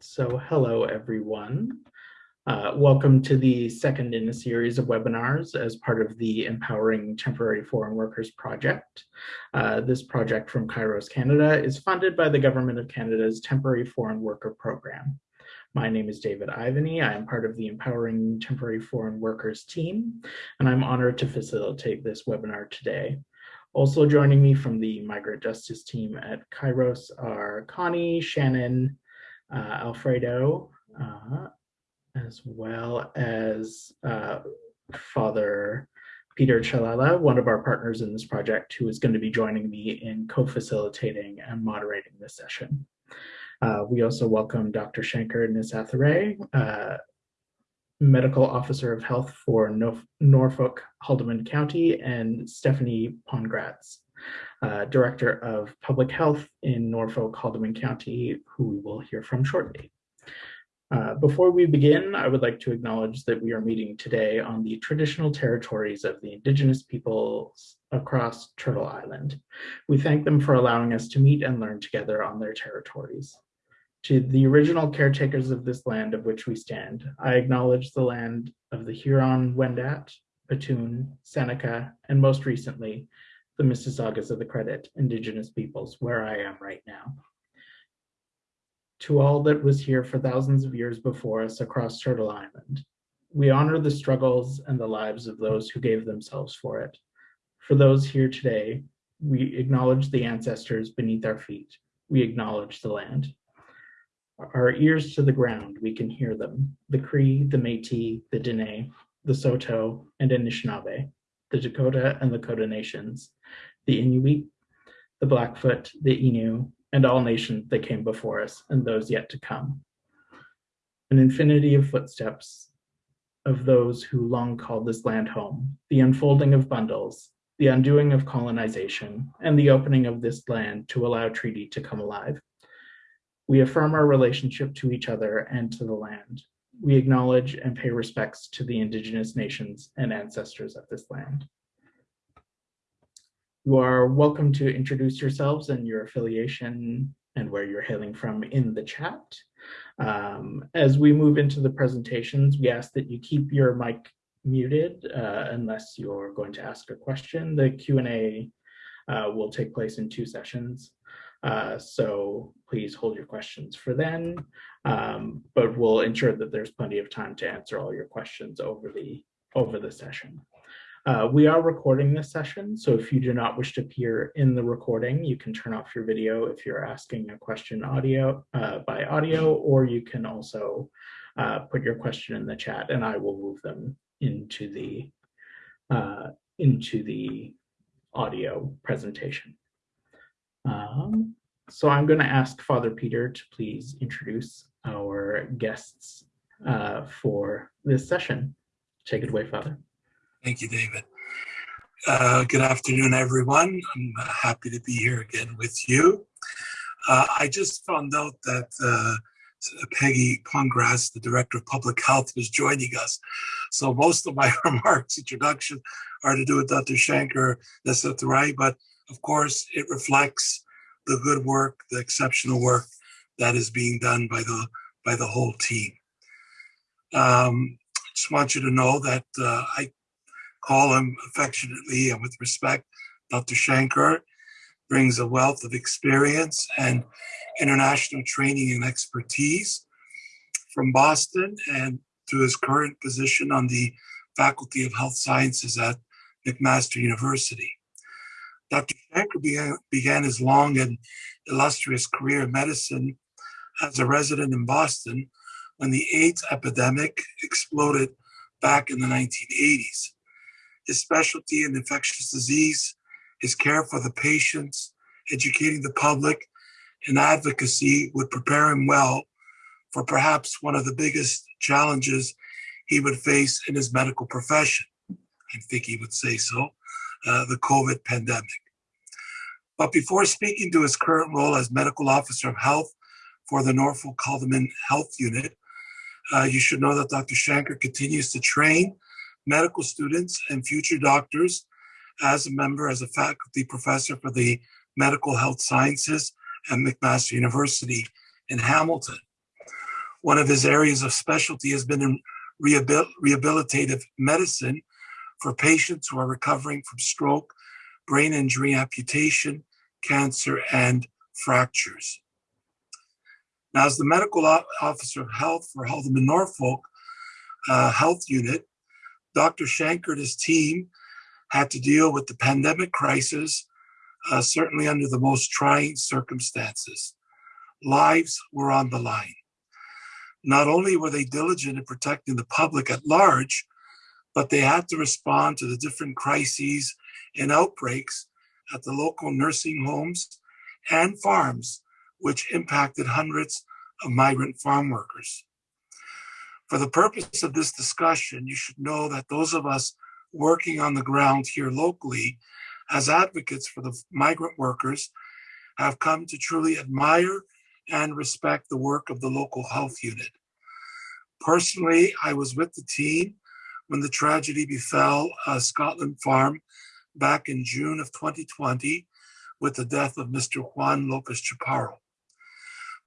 So hello, everyone. Uh, welcome to the second in a series of webinars as part of the Empowering Temporary Foreign Workers project. Uh, this project from Kairos Canada is funded by the Government of Canada's Temporary Foreign Worker Program. My name is David Ivany. I am part of the Empowering Temporary Foreign Workers team, and I'm honored to facilitate this webinar today. Also joining me from the Migrant Justice team at Kairos are Connie, Shannon, Alfredo, uh, as well as uh, Father Peter Chalala, one of our partners in this project, who is going to be joining me in co-facilitating and moderating this session. Uh, we also welcome Dr. Shanker Nesathurai, uh, Medical Officer of Health for Norfolk Haldimand County, and Stephanie Pongratz, uh, Director of Public Health in Norfolk Haldimand County, who we will hear from shortly. Uh, before we begin, I would like to acknowledge that we are meeting today on the traditional territories of the Indigenous peoples across Turtle Island. We thank them for allowing us to meet and learn together on their territories. To the original caretakers of this land of which we stand, I acknowledge the land of the Huron-Wendat, Petun, Seneca, and most recently, the Mississaugas of the Credit Indigenous peoples, where I am right now. To all that was here for thousands of years before us across Turtle Island, we honor the struggles and the lives of those who gave themselves for it. For those here today, we acknowledge the ancestors beneath our feet. We acknowledge the land. Our ears to the ground, we can hear them. The Cree, the Métis, the Dene, the Saulteaux, and Anishinaabe, the Dakota and Lakota nations, the Inuit, the Blackfoot, the Innu, and all nations that came before us and those yet to come. An infinity of footsteps of those who long called this land home, the unfolding of bundles, the undoing of colonization, and the opening of this land to allow treaty to come alive. We affirm our relationship to each other and to the land. We acknowledge and pay respects to the indigenous nations and ancestors of this land. You are welcome to introduce yourselves and your affiliation and where you're hailing from in the chat. Um, as we move into the presentations, we ask that you keep your mic muted uh, unless you're going to ask a question. The Q&A uh, will take place in two sessions. Uh, so please hold your questions for then, um, but we'll ensure that there's plenty of time to answer all your questions over the over the session. Uh, we are recording this session, so if you do not wish to appear in the recording, you can turn off your video if you're asking a question audio uh, by audio, or you can also uh, put your question in the chat and I will move them into the uh, into the audio presentation. Um, so I'm going to ask Father Peter to please introduce our guests uh, for this session. Take it away, Father. Thank you, David. Uh, good afternoon, everyone. I'm happy to be here again with you. Uh, I just found out that uh, Peggy Pongratz, the Director of Public Health, was joining us. So most of my remarks, introduction, are to do with Dr. Shanker Nesathurai, but of course it reflects the good work, the exceptional work that is being done by the by the whole team. Um, just want you to know that uh, I call him affectionately and with respect, Dr. Shanker brings a wealth of experience and international training and expertise from Boston and to his current position on the Faculty of Health Sciences at McMaster University. Dr. Shanker began, began his long and illustrious career in medicine as a resident in Boston when the AIDS epidemic exploded back in the 1980s. His specialty in infectious disease, his care for the patients, educating the public, and advocacy would prepare him well for perhaps one of the biggest challenges he would face in his medical profession. I think he would say so, uh, the COVID pandemic. But before speaking to his current role as Medical Officer of Health for the Norfolk Haldimand Health Unit, uh, you should know that Dr. Shanker continues to train medical students and future doctors as a member, as a faculty professor for the Medical Health Sciences at McMaster University in Hamilton. One of his areas of specialty has been in rehabil rehabilitative medicine for patients who are recovering from stroke, brain injury, amputation, cancer, and fractures. Now, as the medical officer of health for Haldimand Norfolk uh, Health Unit, Dr. Shanker and his team had to deal with the pandemic crisis, uh, certainly under the most trying circumstances. Lives were on the line. Not only were they diligent in protecting the public at large, but they had to respond to the different crises and outbreaks at the local nursing homes and farms, which impacted hundreds of migrant farm workers. For the purpose of this discussion, you should know that those of us working on the ground here locally as advocates for the migrant workers have come to truly admire and respect the work of the local health unit. Personally, I was with the team when the tragedy befell uh, Scotlynn Farm back in June of 2020 with the death of Mr. Juan Lopez Chaparro.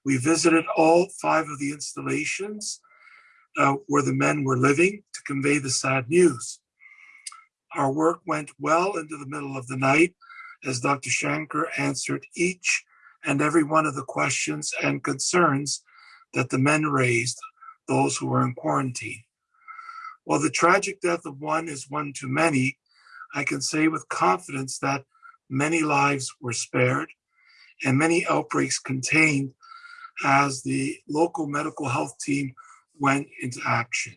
We visited all five of the installations uh, where the men were living to convey the sad news. Our work went well into the middle of the night as Dr. Shanker answered each and every one of the questions and concerns that the men raised, those who were in quarantine. While the tragic death of one is one too many, I can say with confidence that many lives were spared and many outbreaks contained as the local medical health team went into action.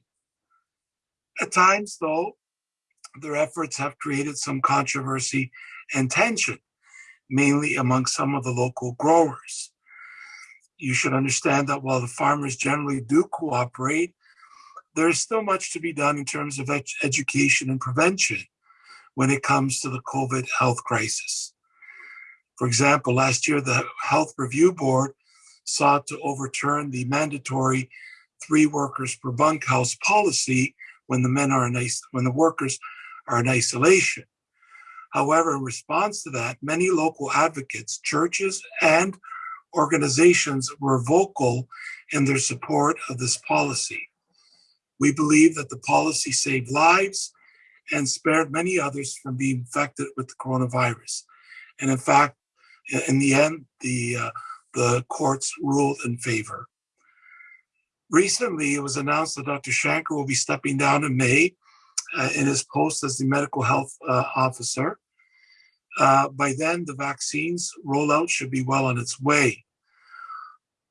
At times, though, their efforts have created some controversy and tension, mainly among some of the local growers. You should understand that while the farmers generally do cooperate, there is still much to be done in terms of ed education and prevention when it comes to the COVID health crisis. For example, last year, the Health Review Board sought to overturn the mandatory three workers per bunkhouse policy when the men are in when the workers are in isolation. However, in response to that, many local advocates, churches, and organizations were vocal in their support of this policy. We believe that the policy saved lives and spared many others from being infected with the coronavirus. And in fact, in the end, the, uh, the courts ruled in favor. Recently, it was announced that Dr. Shanker will be stepping down in May uh, in his post as the medical health uh, officer. Uh, by then, the vaccines rollout should be well on its way.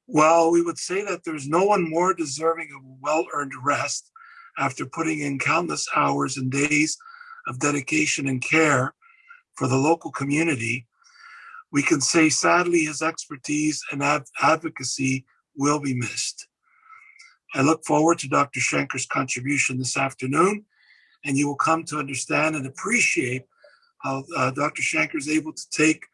Well, we would say that there's no one more deserving of well earned rest after putting in countless hours and days of dedication and care for the local community. We can say, sadly, his expertise and advocacy will be missed. I look forward to Dr. Shanker's contribution this afternoon, and you will come to understand and appreciate how uh, Dr. Shanker is able to take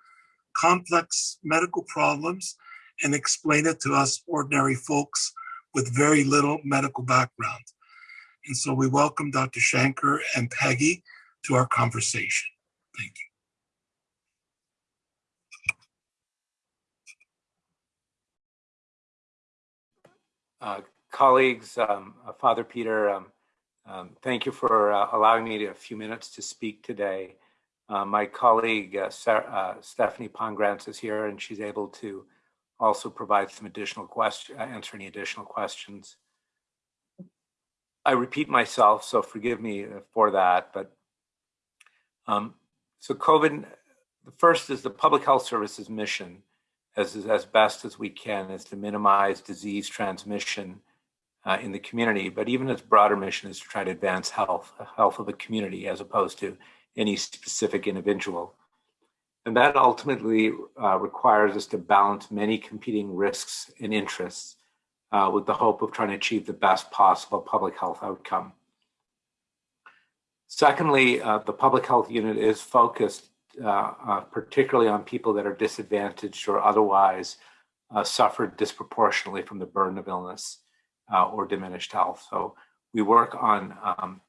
complex medical problems and explain it to us ordinary folks with very little medical background. And so we welcome Dr. Shanker and Peggy to our conversation. Thank you. Uh, colleagues, um, uh, Father Peter, um, um, thank you for uh, allowing me to, a few minutes to speak today. Uh, my colleague uh, Sarah, uh, Stephanie Pongratz is here and she's able to also provide some additional questions, answer any additional questions. I repeat myself, so forgive me for that, but um, so COVID, the first is the public health services mission as, as best as we can is to minimize disease transmission uh, in the community, but even its broader mission is to try to advance health, health of the community as opposed to any specific individual. And that ultimately uh, requires us to balance many competing risks and interests uh, with the hope of trying to achieve the best possible public health outcome. Secondly, uh, the public health unit is focused uh, uh, particularly on people that are disadvantaged or otherwise uh, suffer disproportionately from the burden of illness or diminished health. So we work on um,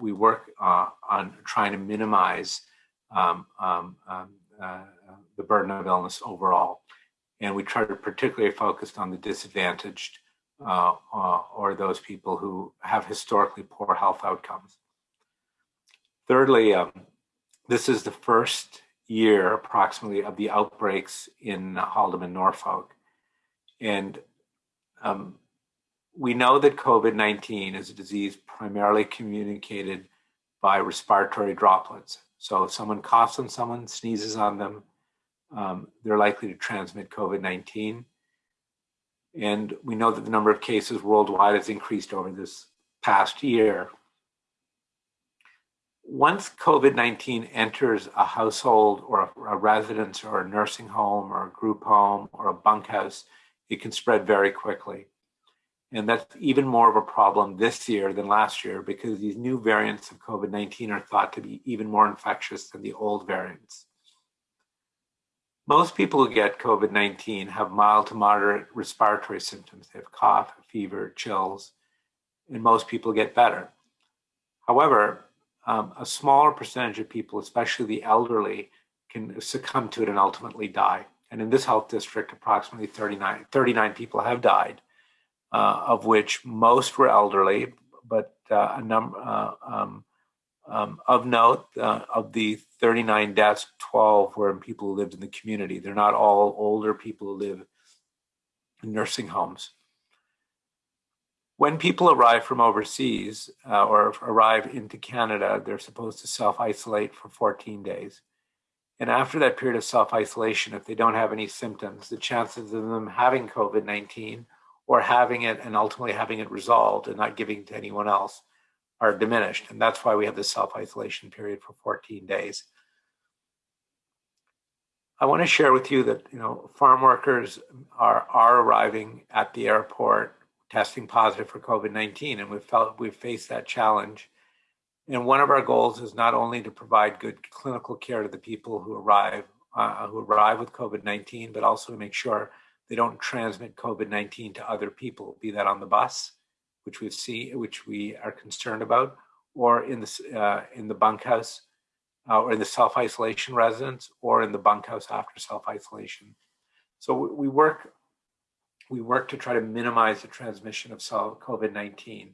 we work on trying to minimize um, um, um the burden of illness overall. And we try to particularly focus on the disadvantaged uh, uh, or those people who have historically poor health outcomes. Thirdly, um, this is the first year approximately of the outbreaks in Haldimand, Norfolk. And um, we know that COVID-19 is a disease primarily communicated by respiratory droplets. So if someone coughs on someone, sneezes on them, um, they're likely to transmit COVID-19. And we know that the number of cases worldwide has increased over this past year. Once COVID-19 enters a household or a, a, residence or a nursing home or a group home or a bunkhouse, it can spread very quickly. And that's even more of a problem this year than last year because these new variants of COVID-19 are thought to be even more infectious than the old variants. Most people who get COVID-19 have mild to moderate respiratory symptoms. They have cough, fever, chills, and most people get better. However, um, a smaller percentage of people, especially the elderly, can succumb to it and ultimately die. And in this health district, approximately 39, 39 people have died uh, of which most were elderly, but uh, a number uh, um, um, of note uh, of the 39 deaths, 12 were in people who lived in the community. They're not all older people who live in nursing homes. When people arrive from overseas or arrive into Canada, they're supposed to self-isolate for 14 days. And after that period of self-isolation, if they don't have any symptoms, the chances of them having COVID-19 or having it and ultimately having it resolved and not giving to anyone else are diminished. And that's why we have this self-isolation period for 14 days. I want to share with you that you know farm workers are are arriving at the airport testing positive for COVID-19, and we've felt we've faced that challenge. And one of our goals is not only to provide good clinical care to the people who arrive uh, who arrive with COVID-19, but also to make sure they don't transmit COVID-19 to other people, be that on the bus, which we see, which we are concerned about, or in the uh, in the bunkhouse, uh, or in the self-isolation residence, or in the bunkhouse after self-isolation. So we work we work to try to minimize the transmission of COVID-19.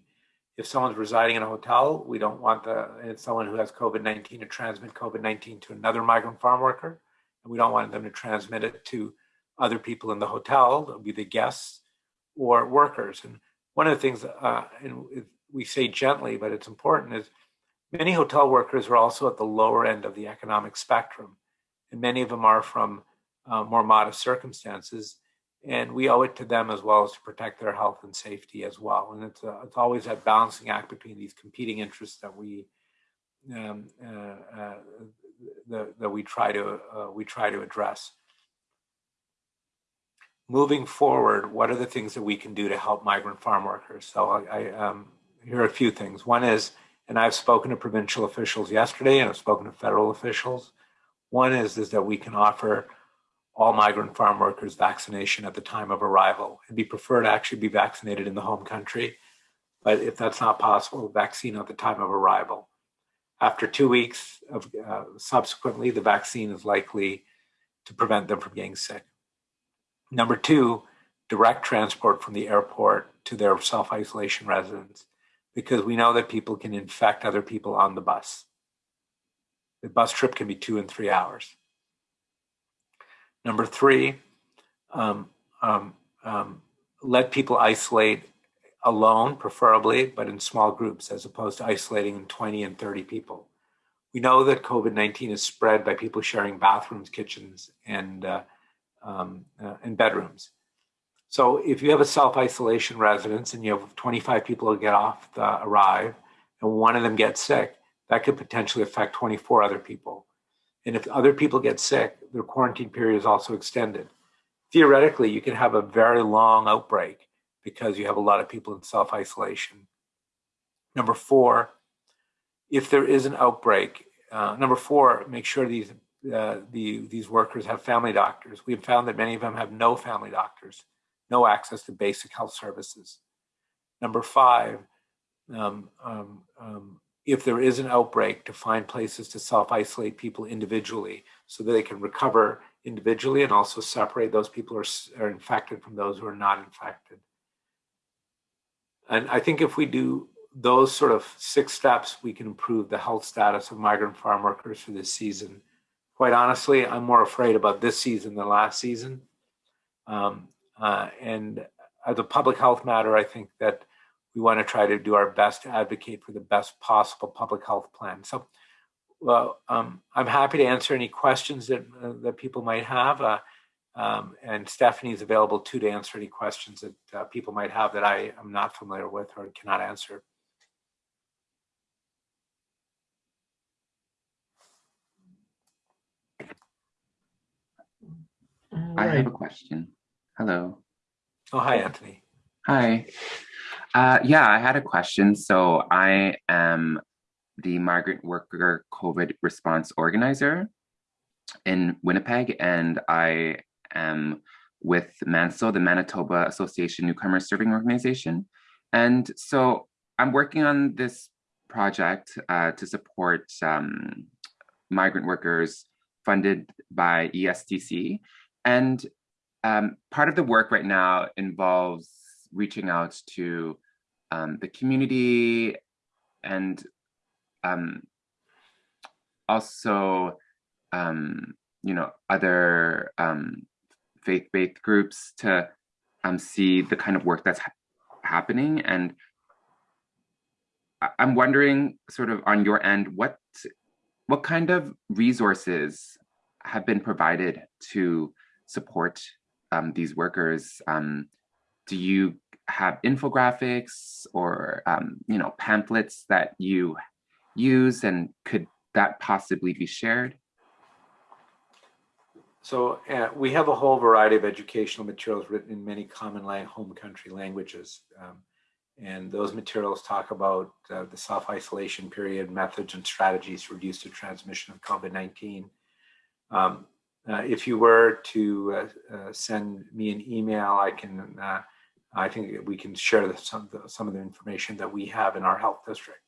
If someone's residing in a hotel, we don't want the someone who has COVID-19 to transmit COVID-19 to another migrant farm worker, and we don't want them to transmit it to other people in the hotel, be the guests or workers. And one of the things, uh, and we say gently, but it's important, is many hotel workers are also at the lower end of the economic spectrum. And many of them are from uh, more modest circumstances. And we owe it to them as well as to protect their health and safety as well. And it's, a, it's always that balancing act between these competing interests that we um, uh, uh the, that we try to uh, we try to address moving forward, what are the things that we can do to help migrant farm workers? So I, I um, here are a few things. One is, and I've spoken to provincial officials yesterday, and I've spoken to federal officials. One is is that we can offer all migrant farm workers vaccination at the time of arrival. It'd be preferred to actually be vaccinated in the home country, but if that's not possible, vaccine at the time of arrival. After two weeks of uh, subsequently, the vaccine is likely to prevent them from getting sick. Number two, direct transport from the airport to their self-isolation residence, because we know that people can infect other people on the bus. The bus trip can be two and three hours. Number three, um, um, um, let people isolate alone, preferably, but in small groups, as opposed to isolating in 20 and 30 people. We know that COVID-19 is spread by people sharing bathrooms, kitchens, and uh, um, uh, and bedrooms. So if you have a self-isolation residence and you have 25 people who get off the arrive and one of them gets sick, that could potentially affect 24 other people. And if other people get sick, their quarantine period is also extended. Theoretically, you can have a very long outbreak because you have a lot of people in self-isolation. Number four, if there is an outbreak, uh, number four, make sure these uh, the, these workers have family doctors. We've found that many of them have no family doctors, no access to basic health services. Number five, um, um, um, if there is an outbreak, to find places to self-isolate people individually so that they can recover individually and also separate those people who are, are infected from those who are not infected. and I think if we do those sort of six steps, we can improve the health status of migrant farm workers for this season. Quite honestly, I'm more afraid about this season than last season. Um, uh, and as a public health matter, I think that we want to try to do our best to advocate for the best possible public health plan. So, well, um, I'm happy to answer any questions that uh, that people might have. Uh, um, and Stephanie is available too to answer any questions that uh, people might have that I am not familiar with or cannot answer. I have a question. Hello. Oh, hi, Anthony. Hi. Uh, yeah, I had a question. So I am the migrant worker COVID response organizer in Winnipeg, and I am with MANSO, the Manitoba Association Newcomer Serving Organization. And so I'm working on this project uh, to support um, migrant workers funded by ESDC. And um, part of the work right now involves reaching out to um, the community and um, also, um, you know, other um, faith-based groups to um, see the kind of work that's ha happening. And I'm wondering, sort of on your end, what what kind of resources have been provided to support um, these workers? Um, do you have infographics or um, you know pamphlets that you use, and could that possibly be shared? So uh, we have a whole variety of educational materials written in many common lang home country languages. Um, and those materials talk about uh, the self-isolation period, methods and strategies to reduce the transmission of COVID-19. Um, uh, if you were to uh, uh, send me an email, I can, uh, I think we can share the, some, the, some of the information that we have in our health district.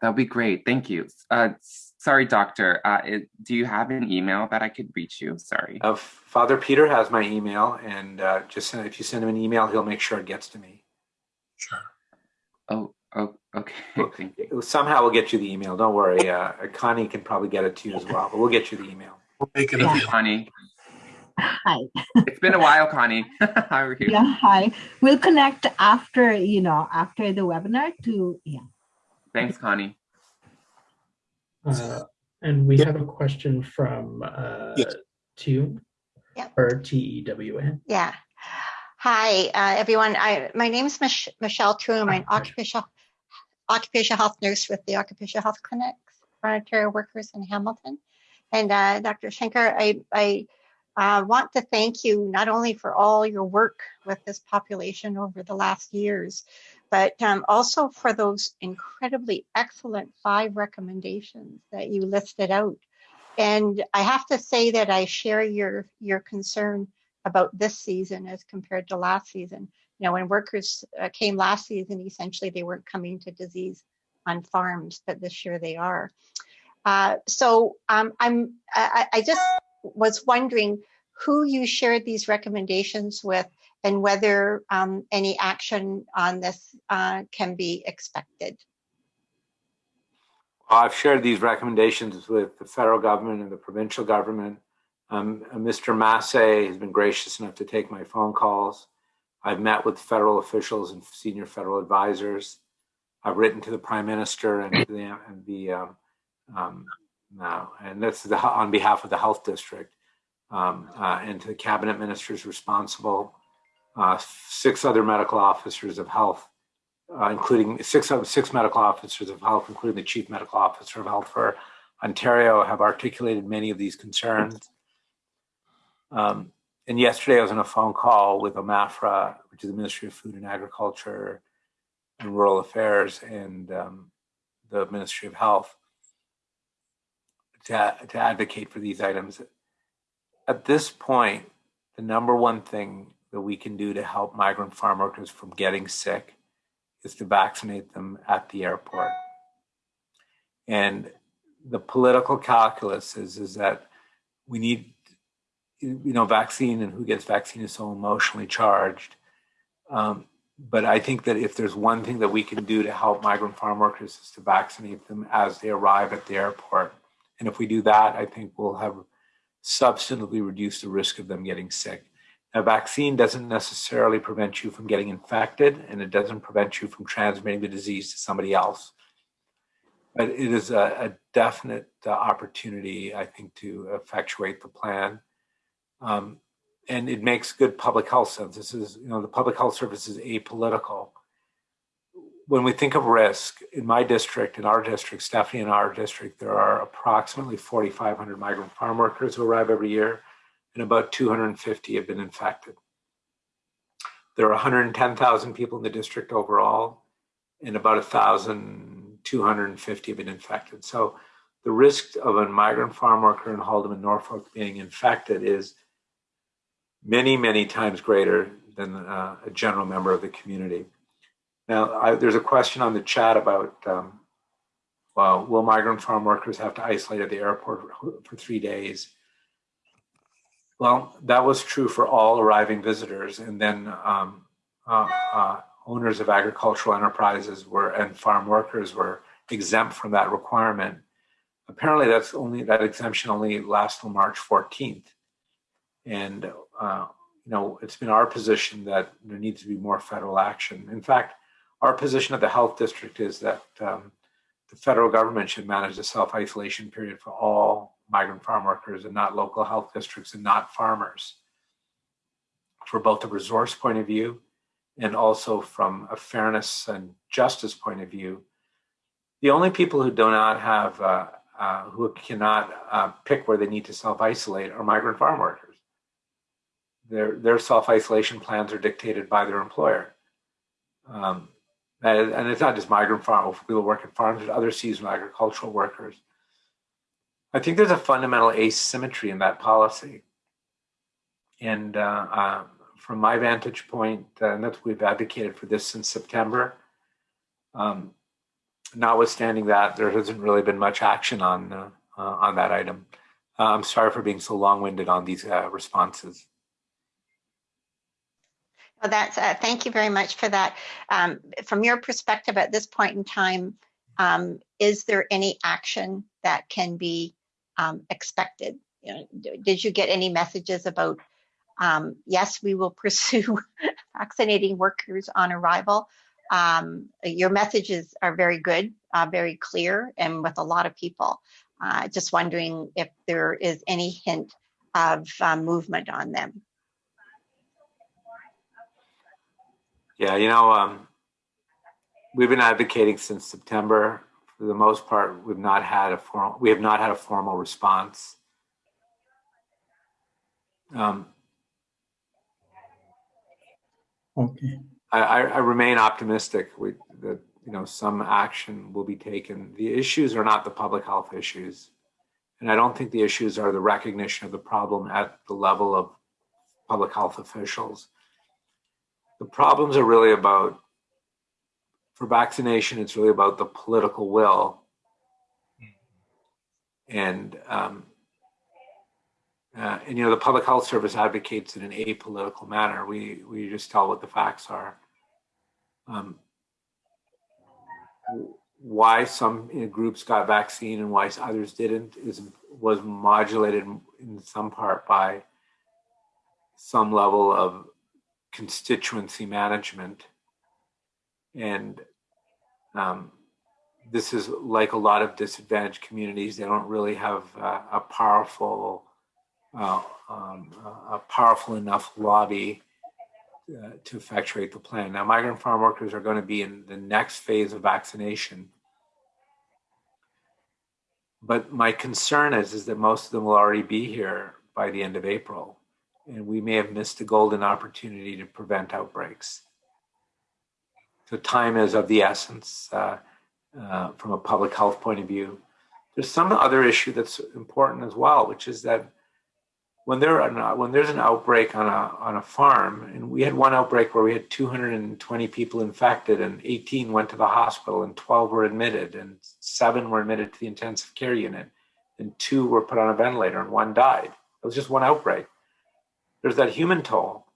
That would be great. Thank you. Uh, sorry, doctor. Uh, it, do you have an email that I could reach you? Sorry. Uh, Father Peter has my email, and uh, just send, if you send him an email, he'll make sure it gets to me. Sure. Oh, oh, okay. Thank you. Somehow we'll get you the email. Don't worry. Uh, Connie can probably get it to you as well, but we'll get you the email. We'll make it Thank you, available. Connie. Hi. It's been a while, Connie. How are you? Yeah, hi. We'll connect after, you know, after the webinar to, yeah. Thanks, Connie. Uh, and we have a question from uh, Yes. Tew, Yep. or T E W N. Yeah. Hi, uh, everyone. I, my name is Mich- Michelle Tew. I'm an occupational, occupational health nurse with the Occupational Health Clinics for Ontario workers in Hamilton. And uh, Dr. Shanker, I, I uh, want to thank you not only for all your work with this population over the last years, but um, also for those incredibly excellent five recommendations that you listed out. And I have to say that I share your your concern about this season as compared to last season. You know, when workers uh, came last season, essentially they weren't coming to disease on farms, but this year they are. Uh, so um, I'm I, I just was wondering who you shared these recommendations with and whether um, any action on this uh, can be expected. I've shared these recommendations with the federal government and the provincial government. Um, Mr. Massey has been gracious enough to take my phone calls. I've met with federal officials and senior federal advisors. I've written to the prime minister and the, and the um, um, now, and that's the, on behalf of the health district. Um, uh, and to the cabinet ministers responsible, uh, six other medical officers of health uh, including six of six medical officers of health, including the chief medical officer of health for Ontario, have articulated many of these concerns. Um, and yesterday I was on a phone call with OMAFRA, which is the Ministry of Food and Agriculture and Rural Affairs, and um, the Ministry of Health to, to advocate for these items. At this point, the number one thing that we can do to help migrant farm workers from getting sick is to vaccinate them at the airport. And the political calculus is, is that we need, you know, vaccine and who gets vaccine is so emotionally charged. Um, but I think that if there's one thing that we can do to help migrant farm workers is to vaccinate them as they arrive at the airport. And if we do that, I think we'll have substantively reduced the risk of them getting sick. A vaccine doesn't necessarily prevent you from getting infected, and it doesn't prevent you from transmitting the disease to somebody else. But it is a, a definite uh, opportunity, I think, to effectuate the plan. Um, and it makes good public health sense. This is, you know, the public health service is apolitical. When we think of risk in my district, in our district, Stephanie, in our district, there are approximately 4,500 migrant farm workers who arrive every year, and about 250 have been infected. There are 110,000 people in the district overall, and about 1,250 have been infected. So the risk of a migrant farm worker in Haldimand, Norfolk being infected is many, many times greater than uh, a general member of the community. Now, I, there's a question on the chat about um, well, will migrant farm workers have to isolate at the airport for three days? Well, that was true for all arriving visitors, and then um, uh, uh, owners of agricultural enterprises were and farm workers were exempt from that requirement. Apparently, that's only that exemption only lasts till March 14th. And, uh, you know, it's been our position that there needs to be more federal action. In fact, our position at the health district is that um, the federal government should manage the self-isolation period for all migrant farm workers and not local health districts and not farmers for both a resource point of view and also from a fairness and justice point of view. The only people who do not have, uh, uh, who cannot uh, pick where they need to self-isolate are migrant farm workers their their self isolation plans are dictated by their employer. Um, and, and, it's not just migrant farm people work at farms, but other seasonal agricultural workers. I think there's a fundamental asymmetry in that policy. And uh, uh, from my vantage point, uh, and that's what we've advocated for this since September. Um, notwithstanding that, there hasn't really been much action on uh, uh, on that item. Uh, I'm sorry for being so long-winded on these responses. Well, that's uh, thank you very much for that. Um, from your perspective at this point in time, um, is there any action that can be um, expected? You know, did you get any messages about um, yes, we will pursue vaccinating workers on arrival? Um, your messages are very good, uh, very clear, and with a lot of people. Uh, just wondering if there is any hint of uh, movement on them. Yeah, you know, um, we've been advocating since September. For the most part, we've not had a formal. We have not had a formal response. Um, okay. I, I, remain optimistic we, that you know some action will be taken. The issues are not the public health issues, and I don't think the issues are the recognition of the problem at the level of public health officials the problems are really about for vaccination it's really about the political will. And um, uh, and you know the public health service advocates in an apolitical manner. We we just tell what the facts are. Um, why some you know, groups got vaccine and why others didn't is was modulated in some part by some level of constituency management. And um, this is like a lot of disadvantaged communities. They don't really have uh, a powerful, uh, um, a powerful enough lobby uh, to effectuate the plan. Now, migrant farm workers are going to be in the next phase of vaccination. But my concern is, is that most of them will already be here by the end of April and we may have missed a golden opportunity to prevent outbreaks. So time is of the essence uh, uh, from a public health point of view. There's some other issue that's important as well, which is that when there are, when there's an outbreak on a on a farm, and we had one outbreak where we had 220 people infected, and 18 went to the hospital, and 12 were admitted, and seven were admitted to the intensive care unit, and two were put on a ventilator, and one died. It was just one outbreak there's that human toll.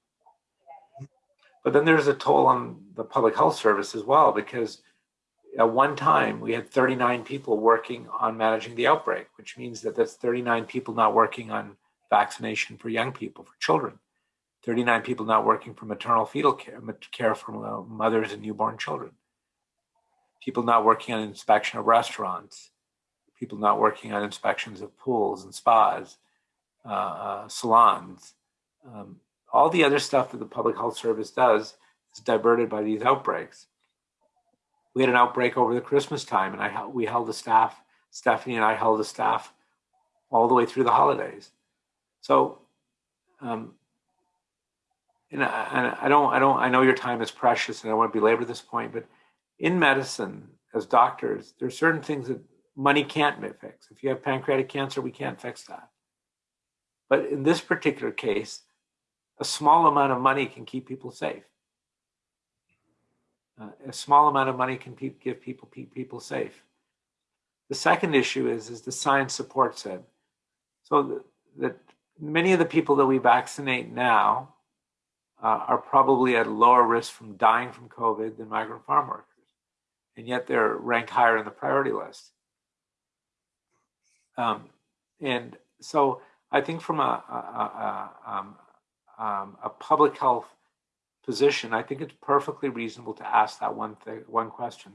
But then there's a toll on the public health service as well, because at one time we had 39 people working on managing the outbreak, which means that that's 39 people not working on vaccination for young people, for children. 39 people not working for maternal fetal care, care for uh, mothers and newborn children. People not working on inspection of restaurants. People not working on inspections of pools and spas, uh, uh, salons. Um, all the other stuff that the public health service does is diverted by these outbreaks. We had an outbreak over the Christmas time, and I we held the staff. Stephanie and I held the staff all the way through the holidays. So, um, and I, I don't, I don't, I know your time is precious, and I want to belabor this point, but in medicine, as doctors, there are certain things that money can't fix. If you have pancreatic cancer, we can't fix that. But in this particular case, a small amount of money can keep people safe. Uh, a small amount of money can pe give people keep people safe. The second issue is, is the science supports it. So that many of the people that we vaccinate now uh, are probably at lower risk from dying from COVID than migrant farm workers. And yet they're ranked higher in the priority list. Um, and so I think from a, a, a, um, um, a, public health position, I think it's perfectly reasonable to ask that one thing, one question.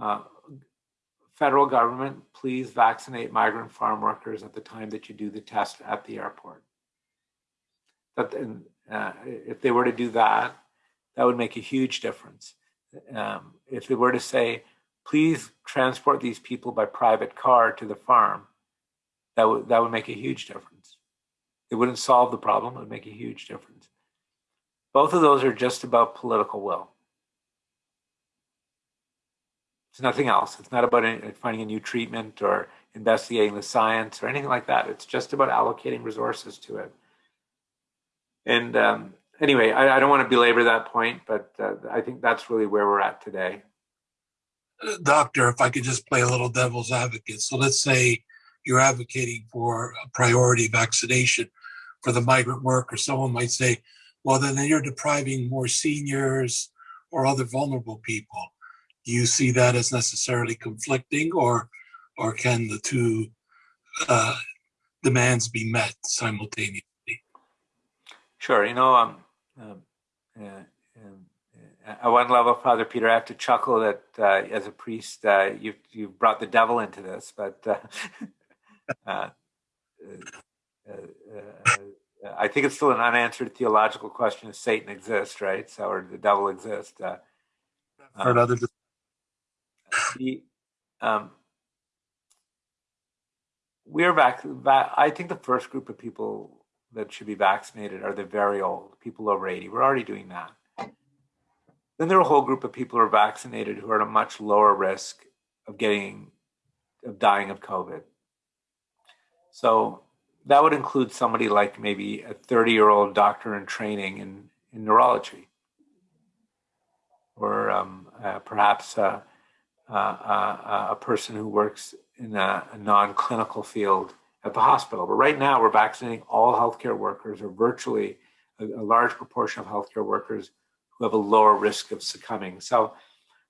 Uh, federal government, please vaccinate migrant farm workers at the time that you do the test at the airport. That, uh, if they were to do that, that would make a huge difference. Um, if they were to say, please transport these people by private car to the farm, that would that would make a huge difference. It wouldn't solve the problem; it would make a huge difference. Both of those are just about political will. It's nothing else. It's not about any, finding a new treatment or investigating the science or anything like that. It's just about allocating resources to it. And um, anyway, I, I, don't want to belabor that point, but uh, I think that's really where we're at today. Doctor, if I could just play a little devil's advocate. So let's say you're advocating for a priority vaccination for the migrant worker. Someone might say, well, then you're depriving more seniors or other vulnerable people. Do you see that as necessarily conflicting or, or can the two uh, demands be met simultaneously? Sure. You know, um, um, uh, um, uh, at one level, Father Peter, I have to chuckle that uh, as a priest, uh, you've you've brought the devil into this, but uh, uh, I think it's still an unanswered theological question: Does Satan exist, right? So, or the devil exist? Uh. The, um, we're back, back. I think the first group of people that should be vaccinated are the very old, people over 80. We're already doing that. Then there are a whole group of people who are vaccinated who are at a much lower risk of getting, of dying of COVID. So that would include somebody like maybe a 30 year old doctor in training in, in neurology, or um, uh, perhaps uh, uh, uh a person who works in a, a non clinical field at the hospital. But right now, we're vaccinating all healthcare workers, or virtually a, a, large proportion of healthcare workers who have a lower risk of succumbing. So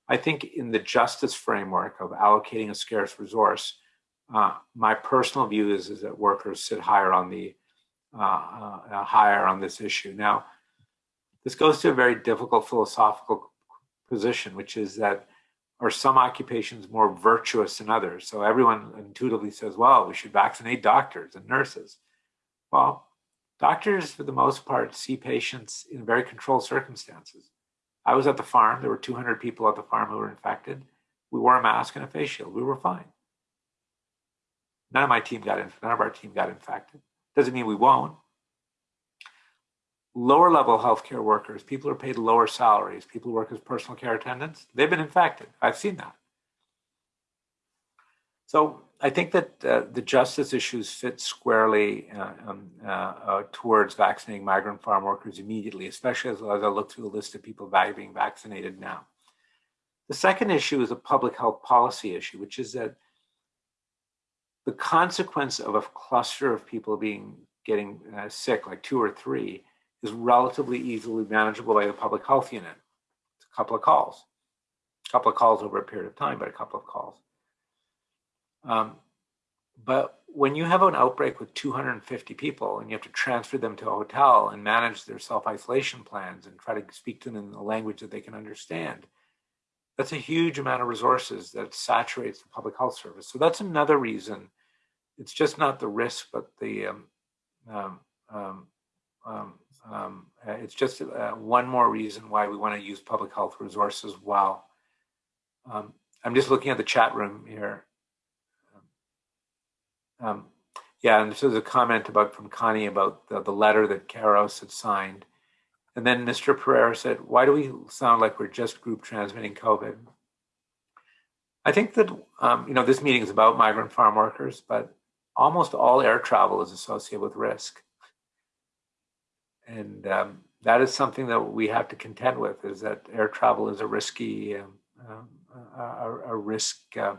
I think in the justice framework of allocating a scarce resource, uh, my personal view is, is that workers sit higher on the uh, uh, uh higher on this issue. Now, this goes to a very difficult philosophical position, which is that are some occupations more virtuous than others? So everyone intuitively says, well, we should vaccinate doctors and nurses. Well, doctors, for the most part, see patients in very controlled circumstances. I was at the farm. There were 200 people at the farm who were infected. We wore a mask and a face shield. We were fine. None of my team got in, none of our team got infected. Doesn't mean we won't lower level healthcare workers, people who are paid lower salaries, people who work as personal care attendants, they've been infected. I've seen that. So I think that uh, the justice issues fit squarely uh, um, uh, uh towards vaccinating migrant farm workers immediately, especially as, as I look through the list of people being vaccinated now. The second issue is a public health policy issue, which is that the consequence of a cluster of people being getting uh, sick, like two or three, is relatively easily manageable by the public health unit. It's a couple of calls, a couple of calls over a period of time, but a couple of calls. Um, but when you have an outbreak with 250 people and you have to transfer them to a hotel and manage their self-isolation plans and try to speak to them in a language that they can understand, that's a huge amount of resources that saturates the public health service. So that's another reason. It's just not the risk, but the um, um, um, um, um uh, it's just uh, one more reason why we want to use public health resources well. Um, I'm just looking at the chat room here. Yeah, and this is a comment about from Connie about the, the letter that Caros had signed. And then Mr. Pereira said, why do we sound like we're just group transmitting COVID? I think that, um, you know, this meeting is about migrant farm workers, but almost all air travel is associated with risk. And um, that is something that we have to contend with is that air travel is a risky, um a, a, risk uh,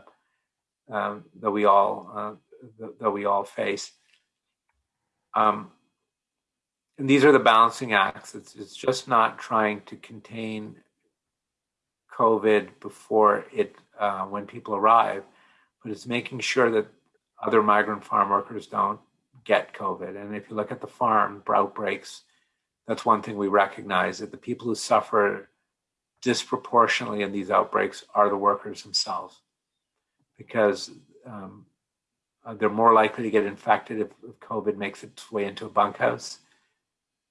um, that we all uh, that, that we all face. And these are the balancing acts. It's, it's just not trying to contain COVID before it, uh, when people arrive, but it's making sure that other migrant farm workers don't get COVID. And if you look at the farm outbreaks, that's one thing we recognize that the people who suffer disproportionately in these outbreaks are the workers themselves because um, uh, they're more likely to get infected if, if, COVID makes its way into a bunkhouse.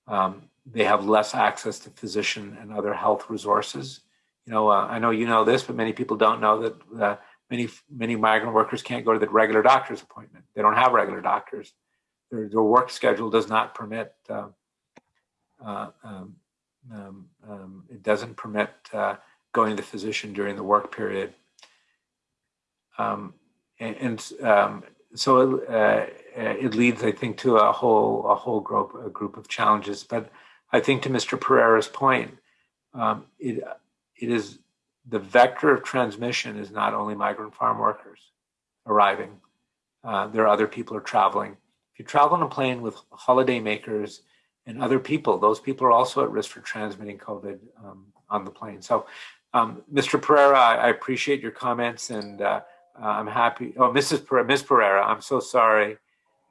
Um, they have less access to physician and other health resources. You know, uh, I know you know this, but many people don't know that uh, many many migrant workers can't go to the regular doctor's appointment. They don't have regular doctors. Their, their work schedule does not permit. Uh, uh um, um, um, it doesn't permit uh, going to the physician during the work period. Um, and, and um, so uh, it leads, I think, to a whole a whole group a group of challenges. But I think to Mr. Pereira's point, um, it it is the vector of transmission is not only migrant farm workers arriving. Uh, there are other people are traveling. If you travel on a plane with holiday makers and other people, those people are also at risk for transmitting COVID um, on the plane. So, um, Mr. Pereira, I, I, appreciate your comments and. Uh, uh, I'm happy. Oh, Mrs. Per- Ms. Pereira, I'm so sorry.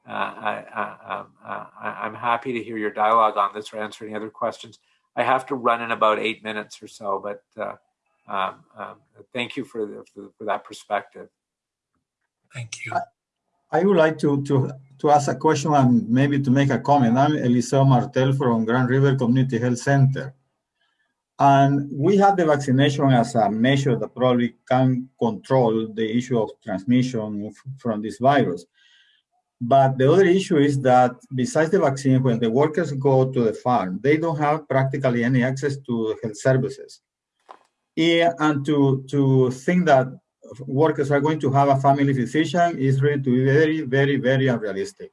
Uh, I, um, uh, I, am happy to hear your dialogue on this or answer any other questions. I have to run in about eight minutes or so, but uh, um, um, thank you for, the, for, for, that perspective. Thank you. I would like to, to, to ask a question and maybe to make a comment. I'm Eliseo Martel from Grand River Community Health Center. And we have the vaccination as a measure that probably can control the issue of transmission from this virus. But the other issue is that besides the vaccine, when the workers go to the farm, they don't have practically any access to health services. And to, to think that workers are going to have a family physician is really to be very, very, very unrealistic.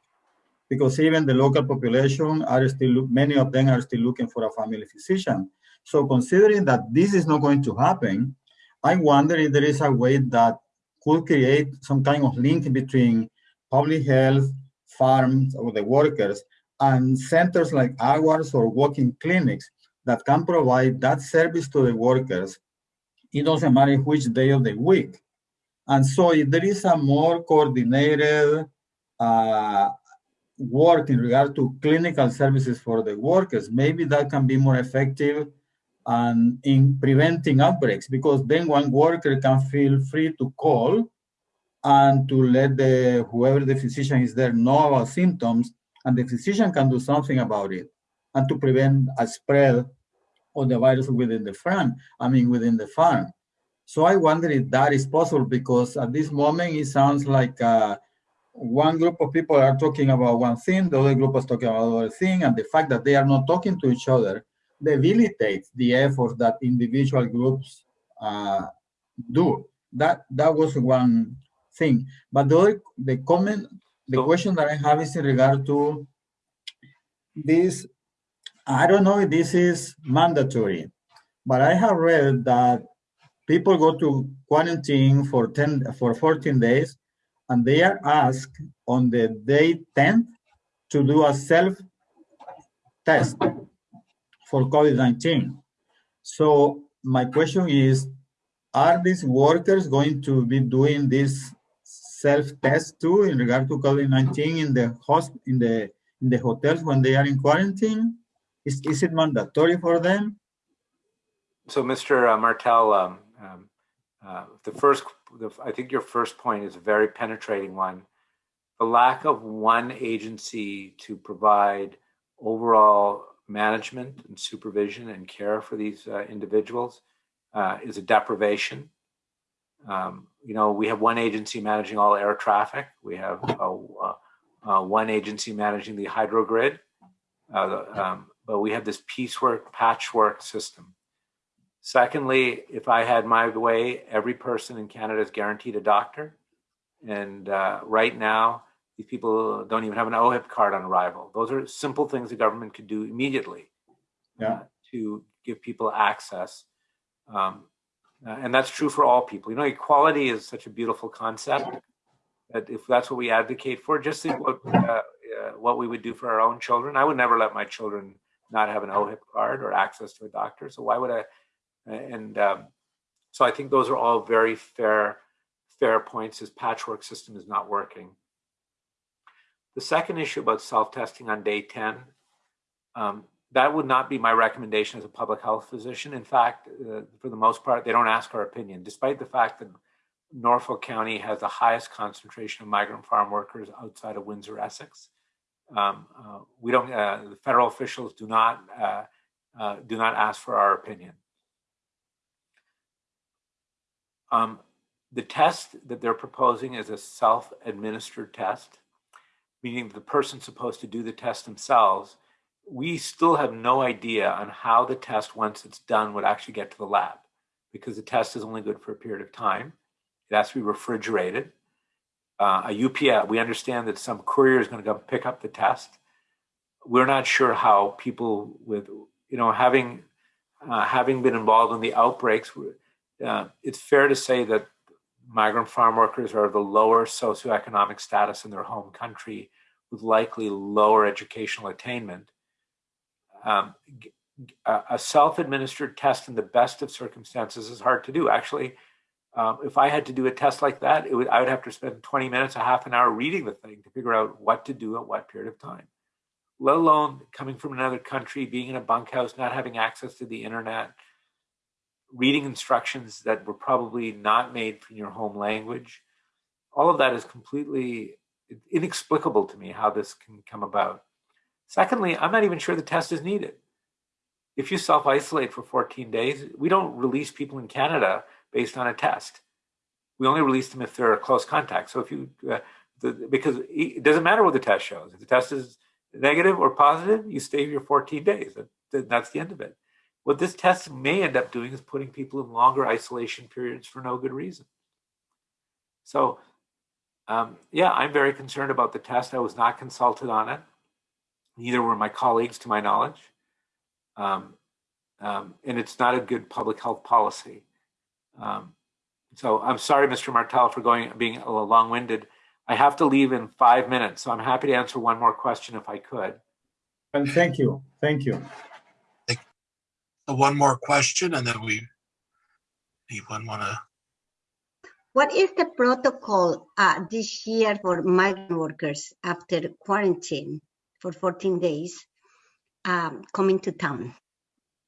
Because even the local population are still, many of them are still looking for a family physician. So considering that this is not going to happen, I wonder if there is a way that could create some kind of link between public health, farms, or the workers, and centers like ours or walk-in clinics that can provide that service to the workers. It doesn't matter which day of the week. And so if there is a more coordinated uh, work in regard to clinical services for the workers, maybe that can be more effective and in preventing outbreaks because then one worker can feel free to call and to let the whoever the physician is there know about symptoms and the physician can do something about it and to prevent a spread of the virus within the farm i mean within the farm so i wonder if that is possible because at this moment it sounds like uh, one group of people are talking about one thing the other group is talking about another thing and the fact that they are not talking to each other debilitates the effort that individual groups uh, do. That that was one thing. But the other, the comment, the question that I have is in regard to this. I don't know if this is mandatory, but I have read that people go to quarantine for 10 for 14 days and they are asked on the day 10th to do a self test for COVID-19. So my question is, are these workers going to be doing this self-test too in regard to COVID-19 in the host in the in the hotels when they are in quarantine? Is is it mandatory for them? So, Mr. Martel, um, um, uh, the first, the, I think your first point is a very penetrating one. The lack of one agency to provide overall management and supervision and care for these uh, individuals uh, is a deprivation. Um, you know, we have one agency managing all air traffic. We have uh, uh, one agency managing the hydro grid. Uh, um, but we have this piecework, patchwork system. Secondly, if I had my way, every person in Canada is guaranteed a doctor. And uh, right now, these people don't even have an OHIP card on arrival. Those are simple things the government could do immediately Yeah. uh, to give people access. Um, uh, and that's true for all people. You know, equality is such a beautiful concept that if that's what we advocate for, just think what, uh, uh, what we would do for our own children. I would never let my children not have an OHIP card or access to a doctor. So why would I? And um, so I think those are all very fair, fair points. This patchwork system is not working. The second issue about self-testing on day 10, um, that would not be my recommendation as a public health physician. In fact, uh, for the most part, they don't ask our opinion, despite the fact that Norfolk County has the highest concentration of migrant farm workers outside of Windsor, Essex. Um, uh, we don't. Uh, the federal officials do not uh, uh, do not ask for our opinion. Um, the test that they're proposing is a self-administered test, meaning the person's supposed to do the test themselves. We still have no idea on how the test, once it's done, would actually get to the lab, because the test is only good for a period of time. It has to be refrigerated. Uh, a UPS, we understand that some courier is going to go pick up the test. We're not sure how people with, you know, having uh, having been involved in the outbreaks, uh, it's fair to say that migrant farm workers are the lower socioeconomic status in their home country with likely lower educational attainment. Um, a self-administered test in the best of circumstances is hard to do. Actually, um, if I had to do a test like that, would, I would have to spend 20 minutes, a half an hour reading the thing to figure out what to do at what period of time. Let alone coming from another country, being in a bunkhouse, not having access to the internet, reading instructions that were probably not made in your home language. All of that is completely inexplicable to me how this can come about. Secondly, I'm not even sure the test is needed. If you self isolate for 14 days, we don't release people in Canada based on a test. We only release them if they're a close contact. So if you, uh, the, because it doesn't matter what the test shows. If the test is negative or positive, you stay your 14 days. That, that's the end of it. What this test may end up doing is putting people in longer isolation periods for no good reason. So, um, yeah, I'm very concerned about the test. I was not consulted on it. Neither were my colleagues, to my knowledge. Um, um, and it's not a good public health policy. Um, so I'm sorry, Mr. Martel, for going being a little long-winded. I have to leave in five minutes, so I'm happy to answer one more question if I could. And thank you, thank you. one more question, and then we anyone want to? What is the protocol uh, this year for migrant workers after quarantine for 14 days um, coming to town?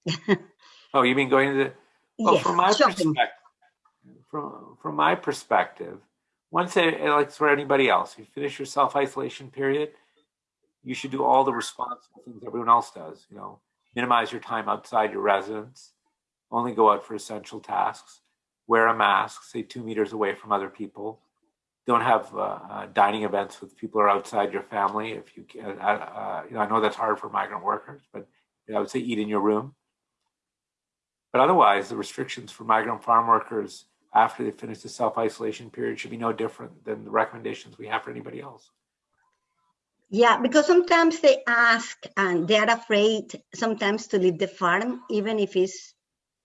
oh, you mean going to the? Well, yes, from my perspective, from from my perspective, once they, like for anybody else, you finish your self isolation period, you should do all the responsible things everyone else does. You know, minimize your time outside your residence, only go out for essential tasks, wear a mask, stay two meters away from other people. Don't have uh, uh, dining events with people who are outside your family. If you, can, uh, uh, you know, I know that's hard for migrant workers, but I would say eat in your room. But otherwise, the restrictions for migrant farm workers after they finish the self-isolation period should be no different than the recommendations we have for anybody else. Yeah, because sometimes they ask and they are afraid sometimes to leave the farm, even if it's,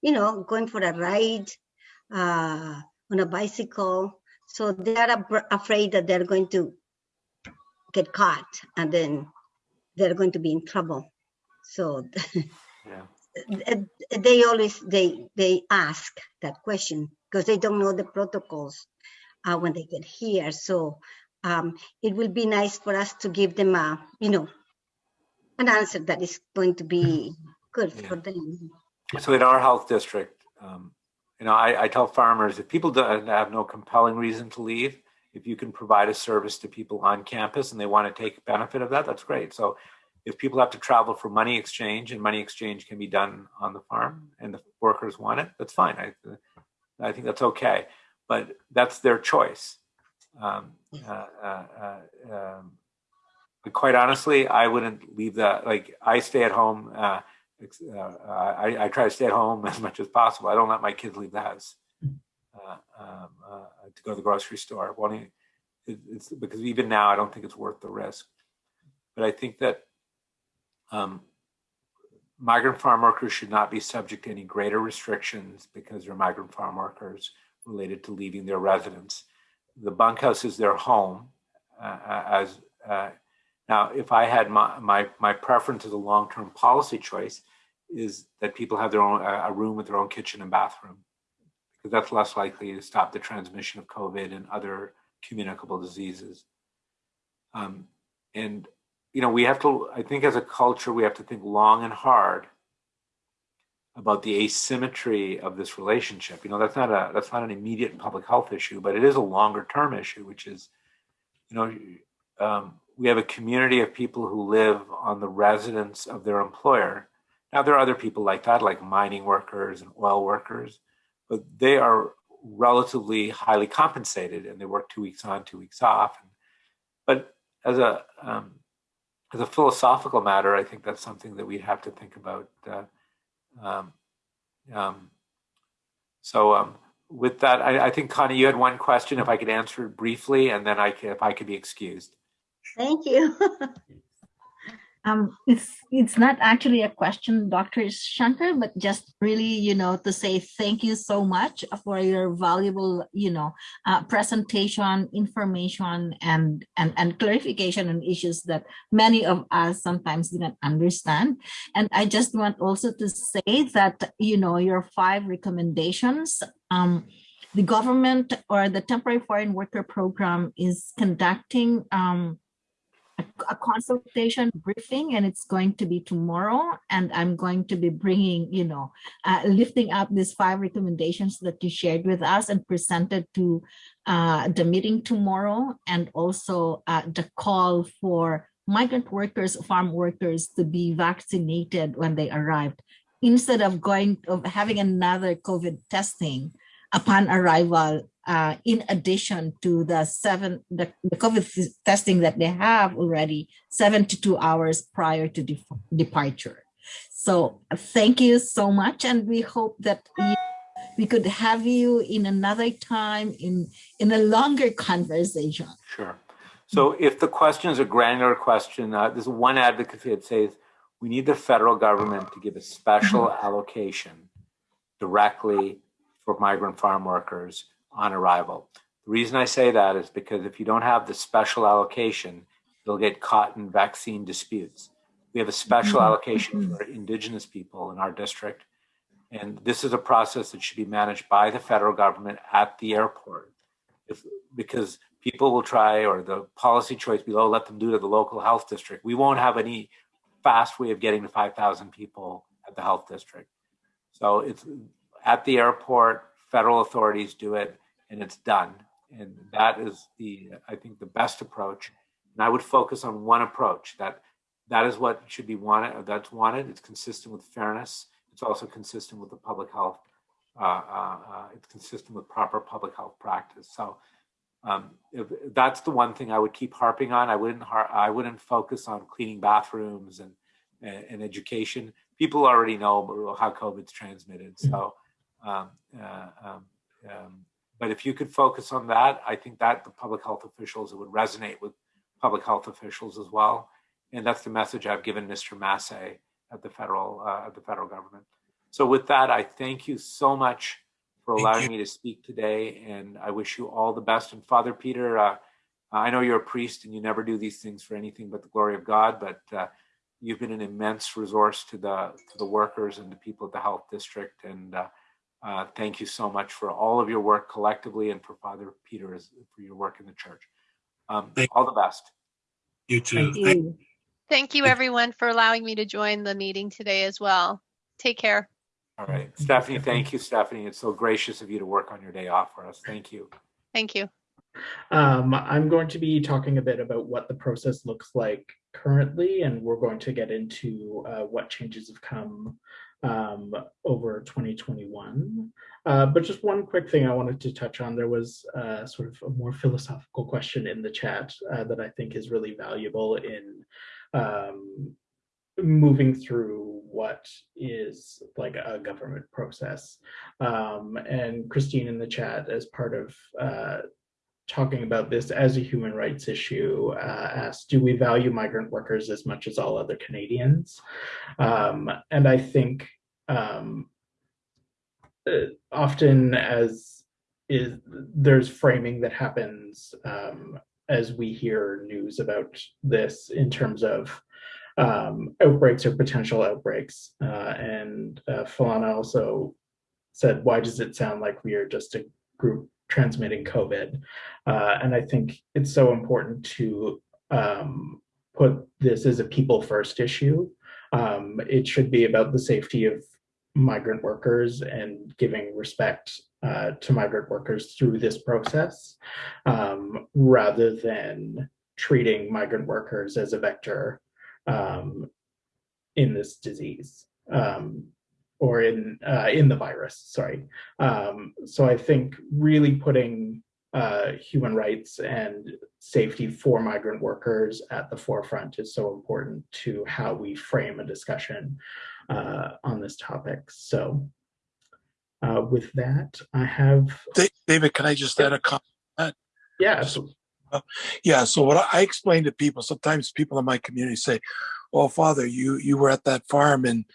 you know, going for a ride uh, on a bicycle. So they are ab- afraid that they're going to get caught and then they're going to be in trouble. So Yeah. They always they they ask that question because they don't know the protocols uh, when they get here. So um, it will be nice for us to give them a you know an answer that is going to be good Yeah. for them. So in our health district, um, you know, I, I tell farmers if people don't have no compelling reason to leave, if you can provide a service to people on campus and they want to take benefit of that, that's great. So if people have to travel for money exchange and money exchange can be done on the farm and the workers want it, that's fine. I, I think that's okay, but that's their choice. Um, uh, uh, uh, um, but quite honestly, I wouldn't leave that. Like I stay at home. Uh, uh, I, I try to stay at home as much as possible. I don't let my kids leave the house uh, um, uh, to go to the grocery store. Wanting, it, it's because even now I don't think it's worth the risk. But I think that um, migrant farm workers should not be subject to any greater restrictions because they're migrant farm workers related to leaving their residence. The bunkhouse is their home. Uh, uh, as uh, now, if I had my my my preference as a long term policy choice is that people have their own a room with their own kitchen and bathroom because that's less likely to stop the transmission of COVID and other communicable diseases. Um, and you know, we have to. I think as a culture, we have to think long and hard about the asymmetry of this relationship. You know, that's not a that's not an immediate public health issue, but it is a longer term issue, which is, you know, um, we have a community of people who live on the residence of their employer. Now there are other people like that, like mining workers and oil workers, but they are relatively highly compensated and they work two weeks on, two weeks off. But as a um, as a philosophical matter, I think that's something that we'd have to think about. Uh, um, um, so um, with that, I, I, think Connie, you had one question. If I could answer it briefly, and then I could, if I could be excused. Thank you. um, it's it's not actually a question, Dr. Shanker, but just really, you know, to say thank you so much for your valuable, you know, uh, presentation, information, and and and clarification on issues that many of us sometimes didn't understand. And I just want also to say that, you know, your five recommendations. Um, the government or the temporary foreign worker program is conducting um, a, consultation briefing and it's going to be tomorrow and i'm going to be bringing you know uh, lifting up these five recommendations that you shared with us and presented to uh, the meeting tomorrow and also uh, the call for migrant workers farm workers to be vaccinated when they arrived. Instead of going of having another covid testing upon arrival uh, in addition to the seven the, the COVID testing that they have already 72 hours prior to de departure. So thank you so much, and we hope that you, we could have you in another time in in a longer conversation. Sure. So if the question is a granular question, uh, there's one advocacy that says we need the federal government to give a special allocation directly for migrant farm workers on arrival. The reason I say that is because if you don't have the special allocation, you'll get caught in vaccine disputes. We have a special mm-hmm. allocation mm-hmm. for indigenous people in our district. And this is a process that should be managed by the federal government at the airport. If, because people will try, or the policy choice below, let them do to the local health district. We won't have any fast way of getting to 5,000 people at the health district. So it's at the airport, federal authorities do it and it's done. And that is the, I think, the best approach. And I would focus on one approach that that is what should be wanted. That's wanted. It's consistent with fairness. It's also consistent with the public health. Uh, uh, uh, it's consistent with proper public health practice. So um, that's the one thing I would keep harping on. I wouldn't Har- I wouldn't focus on cleaning bathrooms and, and, and education. People already know how COVID's transmitted. So um, uh, um, um, but if you could focus on that, I think that the public health officials, it would resonate with public health officials as well. And that's the message I've given Mr. Massey at the federal uh, at the federal government. So with that, I thank you so much for allowing me to speak today, and I wish you all the best. And Father Peter, uh, I know you're a priest and you never do these things for anything but the glory of God, but uh, you've been an immense resource to the to the workers and the people at the health district. And uh, uh, thank you so much for all of your work collectively and for Father Peter as, for your work in the church. Um, all the best. You too. Thank Thank- you. Thank you, everyone, for allowing me to join the meeting today as well. Take care. All right, Stephanie. Stephanie. Thank you, Stephanie. It's so gracious of you to work on your day off for us. Thank you. Thank you. Um, I'm going to be talking a bit about what the process looks like currently, and we're going to get into uh, what changes have come um, over 2021. Uh, but just one quick thing I wanted to touch on. There was uh, sort of a more philosophical question in the chat uh, that I think is really valuable in um, moving through what is like a government process. Um, and Christine in the chat, as part of uh, talking about this as a human rights issue, uh, asked, do we value migrant workers as much as all other Canadians? Um, and I think um, uh, often as is there's framing that happens um, as we hear news about this in terms of um, outbreaks or potential outbreaks. Uh, and uh, Falana also said, why does it sound like we are just a group transmitting COVID? Uh, and I think it's so important to um, put this as a people first issue. Um, it should be about the safety of migrant workers and giving respect uh, to migrant workers through this process, um, rather than treating migrant workers as a vector um, in this disease um, or in uh, in the virus. Sorry. Um, so I think really putting uh, human rights and safety for migrant workers at the forefront is so important to how we frame a discussion uh, on this topic. So uh, with that, I have David, can I just add a comment? yeah. absolutely. Yeah, so what I- I explain to people, sometimes people in my community say, "Oh, Father, you you were at that farm and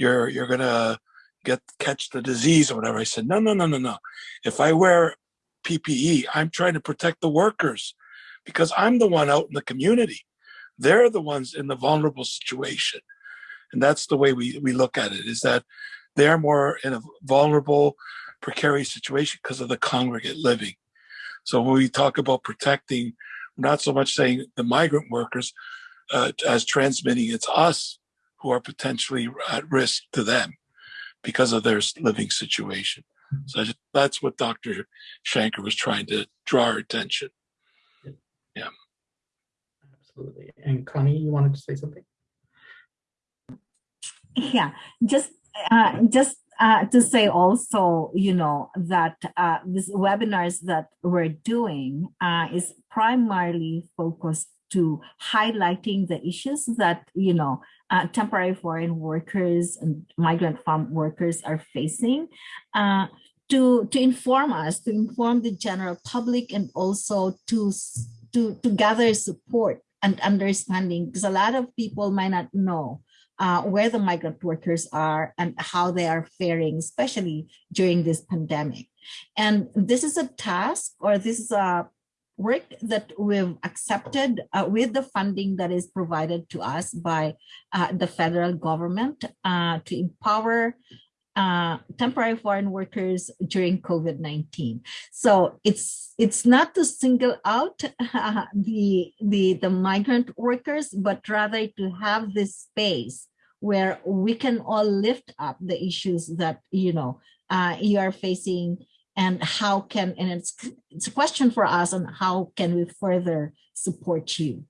you're you're gonna get catch the disease or whatever." I said, "No, no, no, no, no. If I wear PPE, I'm trying to protect the workers because I'm the one out in the community. They're the ones in the vulnerable situation, and that's the way we we look at it. Is that they're more in a vulnerable, precarious situation because of the congregate living." So when we talk about protecting, not so much saying the migrant workers uh, as transmitting, it's us who are potentially at risk to them because of their living situation. So I just, that's what Dr. Shanker was trying to draw our attention. Yeah. Absolutely. And Connie, you wanted to say something? Yeah, just uh, just uh, to say also, you know, that uh, these webinars that we're doing uh, is primarily focused to highlighting the issues that, you know, uh, temporary foreign workers and migrant farm workers are facing. Uh, to, to inform us, to inform the general public and also to, to, to gather support and understanding because a lot of people might not know uh, where the migrant workers are and how they are faring, especially during this pandemic. And this is a task or this is a work that we've accepted uh, with the funding that is provided to us by uh, the federal government uh, to empower uh, temporary foreign workers during COVID-19. So it's it's not to single out the, the, the migrant workers, but rather to have this space where we can all lift up the issues that you know uh, you are facing and how can and it's it's a question for us on how can we further support you.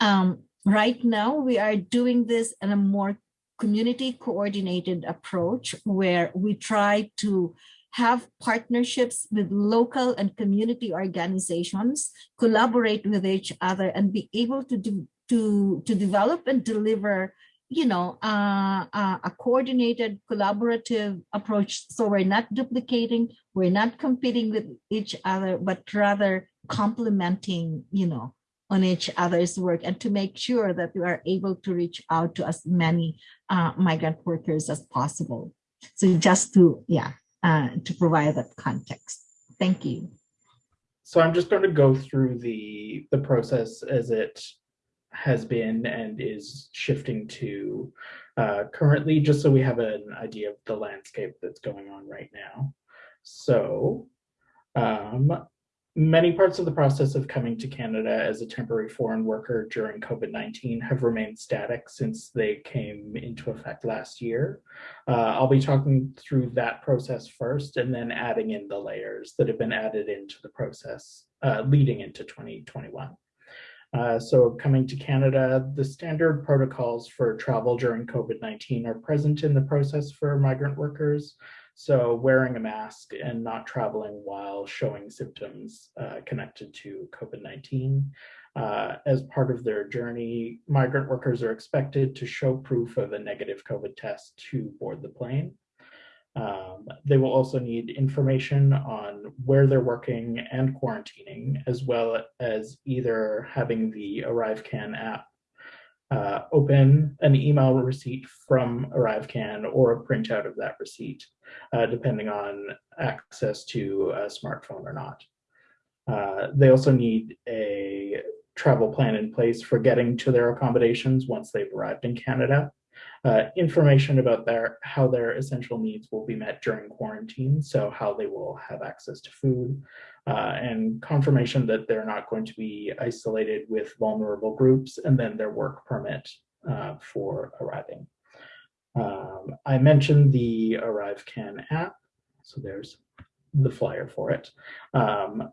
Um, right now we are doing this in a more community coordinated approach where we try to have partnerships with local and community organizations collaborate with each other and be able to do to to develop and deliver you know, uh, uh, a coordinated, collaborative approach. So we're not duplicating, we're not competing with each other, but rather complementing, you know, on each other's work and to make sure that we are able to reach out to as many uh, migrant workers as possible. So just to, yeah, uh, to provide that context. Thank you. So I'm just going to go through the the process as it has been and is shifting to uh, currently, just so we have an idea of the landscape that's going on right now. So um, many parts of the process of coming to Canada as a temporary foreign worker during COVID-19 have remained static since they came into effect last year. Uh, I'll be talking through that process first and then adding in the layers that have been added into the process uh, leading into 2021. Uh, so coming to Canada, the standard protocols for travel during COVID-19 are present in the process for migrant workers. So wearing a mask and not traveling while showing symptoms uh, connected to COVID-19. Uh, as part of their journey, migrant workers are expected to show proof of a negative COVID test to board the plane. Um, they will also need information on where they're working and quarantining, as well as either having the ArriveCan app uh, open an email receipt from ArriveCan or a printout of that receipt, uh, depending on access to a smartphone or not. Uh, they also need a travel plan in place for getting to their accommodations once they've arrived in Canada. Uh, information about their how their essential needs will be met during quarantine, so how they will have access to food, uh, and confirmation that they're not going to be isolated with vulnerable groups, and then their work permit uh, for arriving. Um, I mentioned the ArriveCan app, so there's the flyer for it. Um,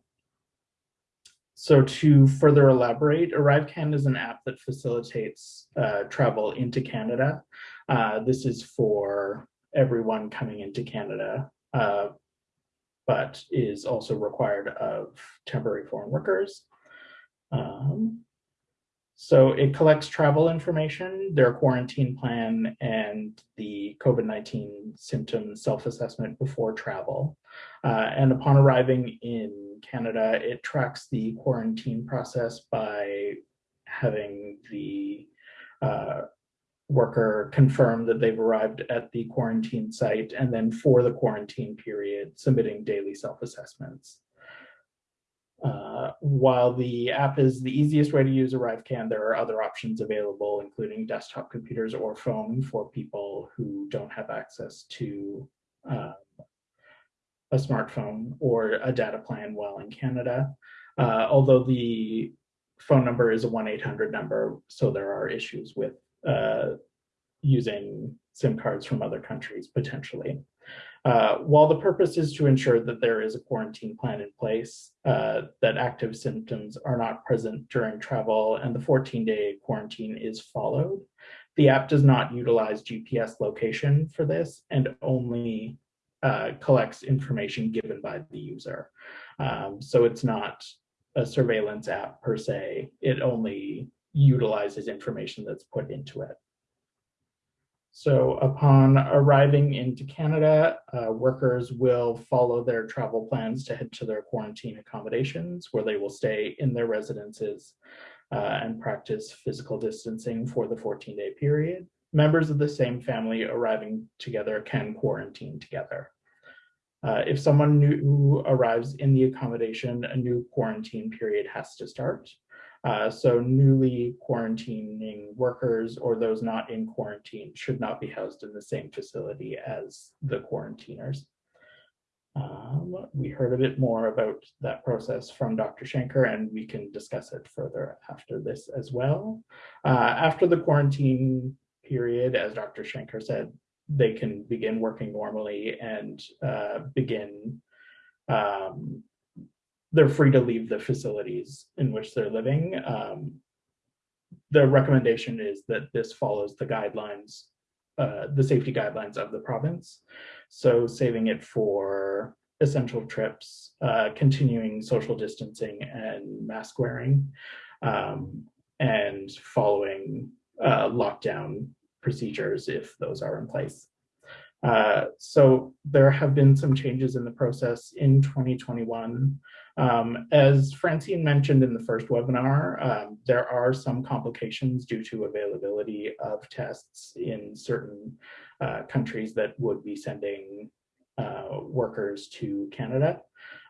so to further elaborate, ArriveCan is an app that facilitates uh, travel into Canada. Uh, this is for everyone coming into Canada, uh, but is also required of temporary foreign workers. Um, so it collects travel information, their quarantine plan, and the COVID-19 symptom self-assessment before travel. Uh, and upon arriving in Canada, it tracks the quarantine process by having the uh, worker confirm that they've arrived at the quarantine site and then for the quarantine period, submitting daily self-assessments. Uh, while the app is the easiest way to use ArriveCan, there are other options available, including desktop computers or phone for people who don't have access to uh, a smartphone or a data plan while in Canada. Uh, although the phone number is a 1-800 number, so there are issues with uh, using SIM cards from other countries potentially. Uh, while the purpose is to ensure that there is a quarantine plan in place, uh, that active symptoms are not present during travel and the 14-day quarantine is followed, the app does not utilize GPS location for this and only uh, collects information given by the user. Um, so it's not a surveillance app per se, it only utilizes information that's put into it. So upon arriving into Canada, uh, workers will follow their travel plans to head to their quarantine accommodations where they will stay in their residences uh, and practice physical distancing for the 14 day period. Members of the same family arriving together can quarantine together. Uh, if someone new arrives in the accommodation, a new quarantine period has to start. Uh, so newly quarantining workers or those not in quarantine should not be housed in the same facility as the quarantiners. Um, we heard a bit more about that process from Dr. Shanker and we can discuss it further after this as well. Uh, after the quarantine period, as Dr. Shanker said, they can begin working normally and uh, begin um, they're free to leave the facilities in which they're living. Um, the recommendation is that this follows the guidelines, uh, the safety guidelines of the province. So saving it for essential trips, uh, continuing social distancing and mask wearing, um, and following uh, lockdown procedures if those are in place. Uh, so there have been some changes in the process in 2021. Um, as Francine mentioned in the first webinar, um, there are some complications due to availability of tests in certain uh, countries that would be sending uh, workers to Canada,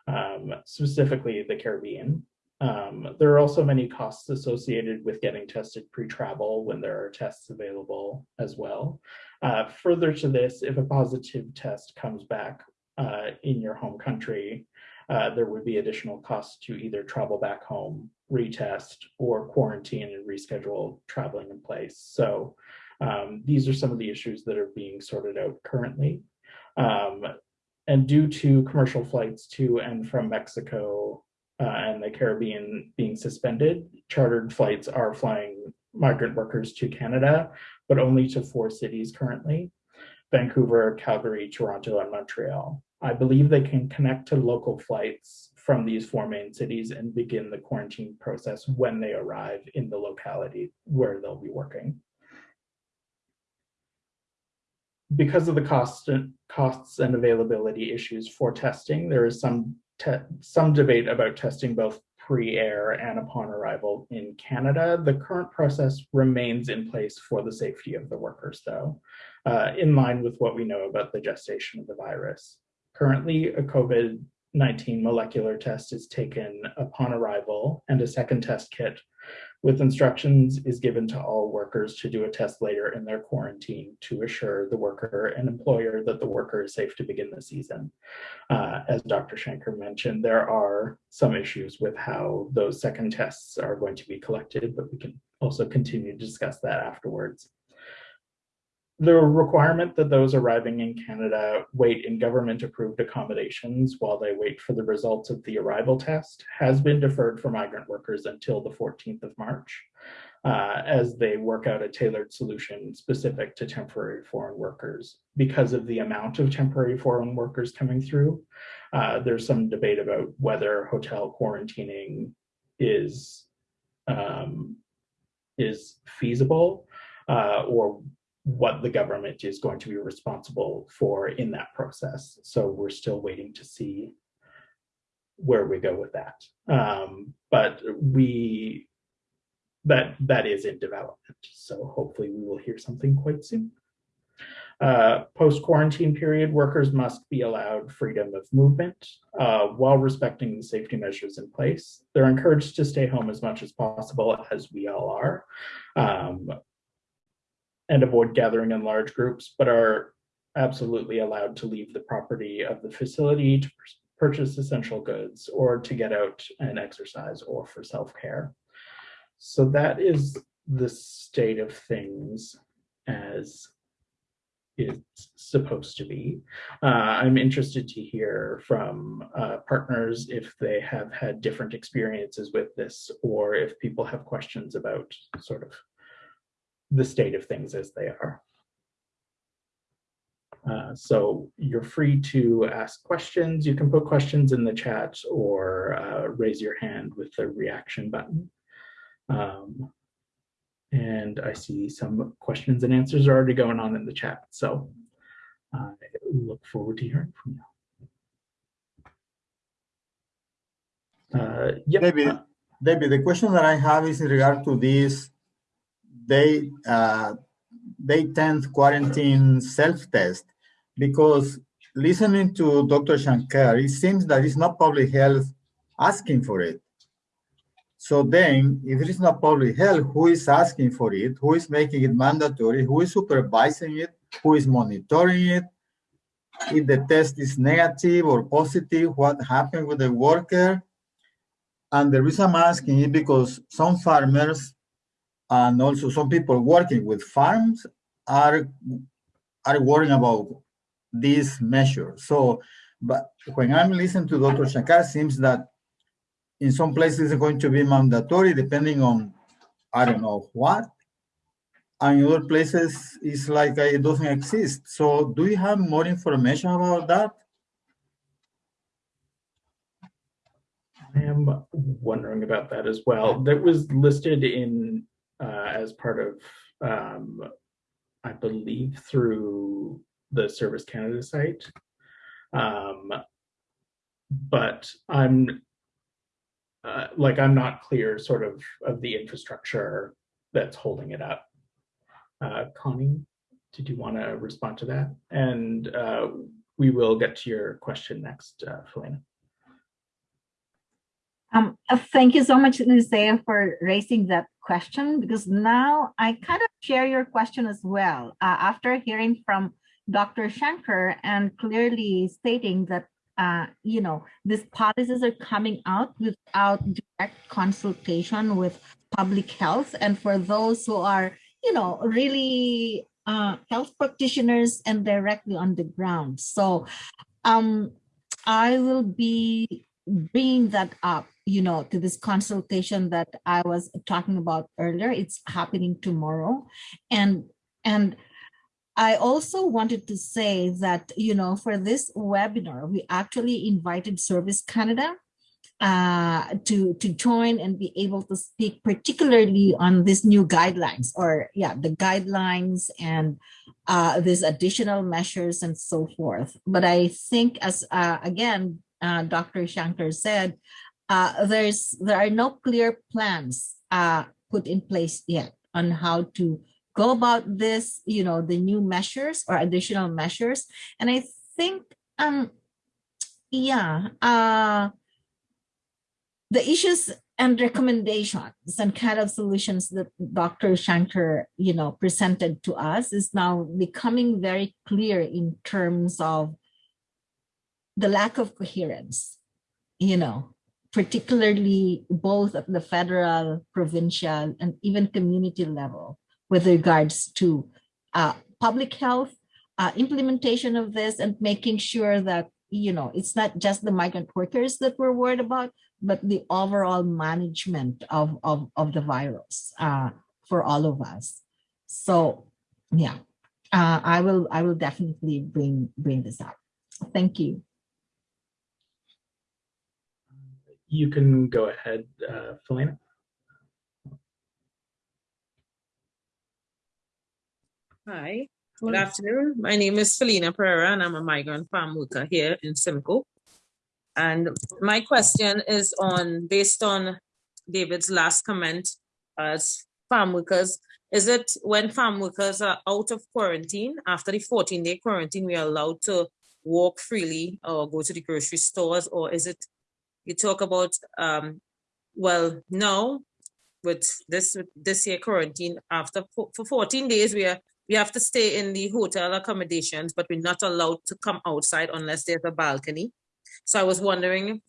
um, specifically the Caribbean. Um, there are also many costs associated with getting tested pre-travel when there are tests available as well. Uh, further to this, if a positive test comes back uh, in your home country, uh, there would be additional costs to either travel back home, retest, or quarantine and reschedule traveling in place. So um, these are some of the issues that are being sorted out currently. Um, and due to commercial flights to and from Mexico Uh, and the Caribbean being suspended, chartered flights are flying migrant workers to Canada, but only to four cities currently, Vancouver, Calgary, Toronto, and Montreal. I believe they can connect to local flights from these four main cities and begin the quarantine process when they arrive in the locality where they'll be working. Because of the cost costs and availability issues for testing, there is some some debate about testing both pre-air and upon arrival in Canada. The current process remains in place for the safety of the workers, though, uh, in line with what we know about the gestation of the virus. Currently, a COVID-19 molecular test is taken upon arrival and a second test kit with instructions is given to all workers to do a test later in their quarantine to assure the worker and employer that the worker is safe to begin the season. Uh, as Dr. Shanker mentioned, there are some issues with how those second tests are going to be collected, but we can also continue to discuss that afterwards the requirement that those arriving in Canada wait in government approved accommodations while they wait for the results of the arrival test has been deferred for migrant workers until the 14th of March uh, as they work out a tailored solution specific to temporary foreign workers. Because of the amount of temporary foreign workers coming through, uh, there's some debate about whether hotel quarantining is um, is feasible uh, or what the government is going to be responsible for in that process. So we're still waiting to see where we go with that. Um, but we that that is in development. So hopefully we will hear something quite soon. Uh, Post quarantine period, workers must be allowed freedom of movement uh, while respecting the safety measures in place. They're encouraged to stay home as much as possible, as we all are. Um, and avoid gathering in large groups, but are absolutely allowed to leave the property of the facility to purchase essential goods or to get out and exercise or for self-care. So that is the state of things as it's supposed to be. Uh, I'm interested to hear from uh, partners if they have had different experiences with this or if people have questions about sort of the state of things as they are. Uh, so you're free to ask questions. You can put questions in the chat or uh, raise your hand with the reaction button. Um, and I see some questions and answers are already going on in the chat. So I look forward to hearing from you. Uh, yep. David, David, the question that I have is in regard to this they uh, they tend quarantine self-test because listening to Dr. Shanker, it seems that it's not public health asking for it. So then, if it is not public health, who is asking for it? Who is making it mandatory? Who is supervising it? Who is monitoring it? If the test is negative or positive, what happened with the worker? And the reason I'm asking is because some farmers and also some people working with farms are are worrying about this measure. So, but when I'm listening to Dr. Shanker, seems that in some places it's going to be mandatory depending on I don't know what, and in other places it's like it doesn't exist. So, do you have more information about that? I am wondering about that as well. That was listed in uh, as part of, um, I believe, through the Service Canada site. Um, but I'm uh, like I'm not clear, sort of, of the infrastructure that's holding it up. Uh, Connie, did you want to respond to that? And uh, we will get to your question next, uh, Felina. Um, uh, thank you so much, Lucia, for raising that question because now I kind of share your question as well. Uh, after hearing from Dr. Shanker and clearly stating that, uh, you know, these policies are coming out without direct consultation with public health. And for those who are, you know, really uh, health practitioners and directly on the ground. So um, I will be bringing that up you know, to this consultation that I was talking about earlier. It's happening tomorrow. And, and I also wanted to say that, you know, for this webinar, we actually invited Service Canada uh, to, to join and be able to speak particularly on these new guidelines or yeah, the guidelines and uh, these additional measures and so forth. But I think as, uh, again, uh, Dr. Shanker said, uh, there's there are no clear plans uh, put in place yet on how to go about this, you know, the new measures or additional measures. And I think, um, yeah, uh, the issues and recommendations and kind of solutions that Dr. Shanker, you know, presented to us is now becoming very clear in terms of the lack of coherence, you know, particularly both at the federal, provincial, and even community level with regards to uh, public health, uh, implementation of this, and making sure that, you know, it's not just the migrant workers that we're worried about, but the overall management of, of, of the virus uh, for all of us. So, yeah, uh, I will I will definitely bring bring this up. Thank you. You can go ahead, uh, Felina. Hi, good afternoon. My name is Felina Pereira and I'm a migrant farm worker here in Simcoe. And my question is on, based on David's last comment as farm workers, is it when farm workers are out of quarantine, after the 14 day quarantine, we are allowed to walk freely or go to the grocery stores or is it you talk about um, well now with this this year quarantine after for 14 days we are we have to stay in the hotel accommodations but we're not allowed to come outside unless there's a balcony. So i was wondering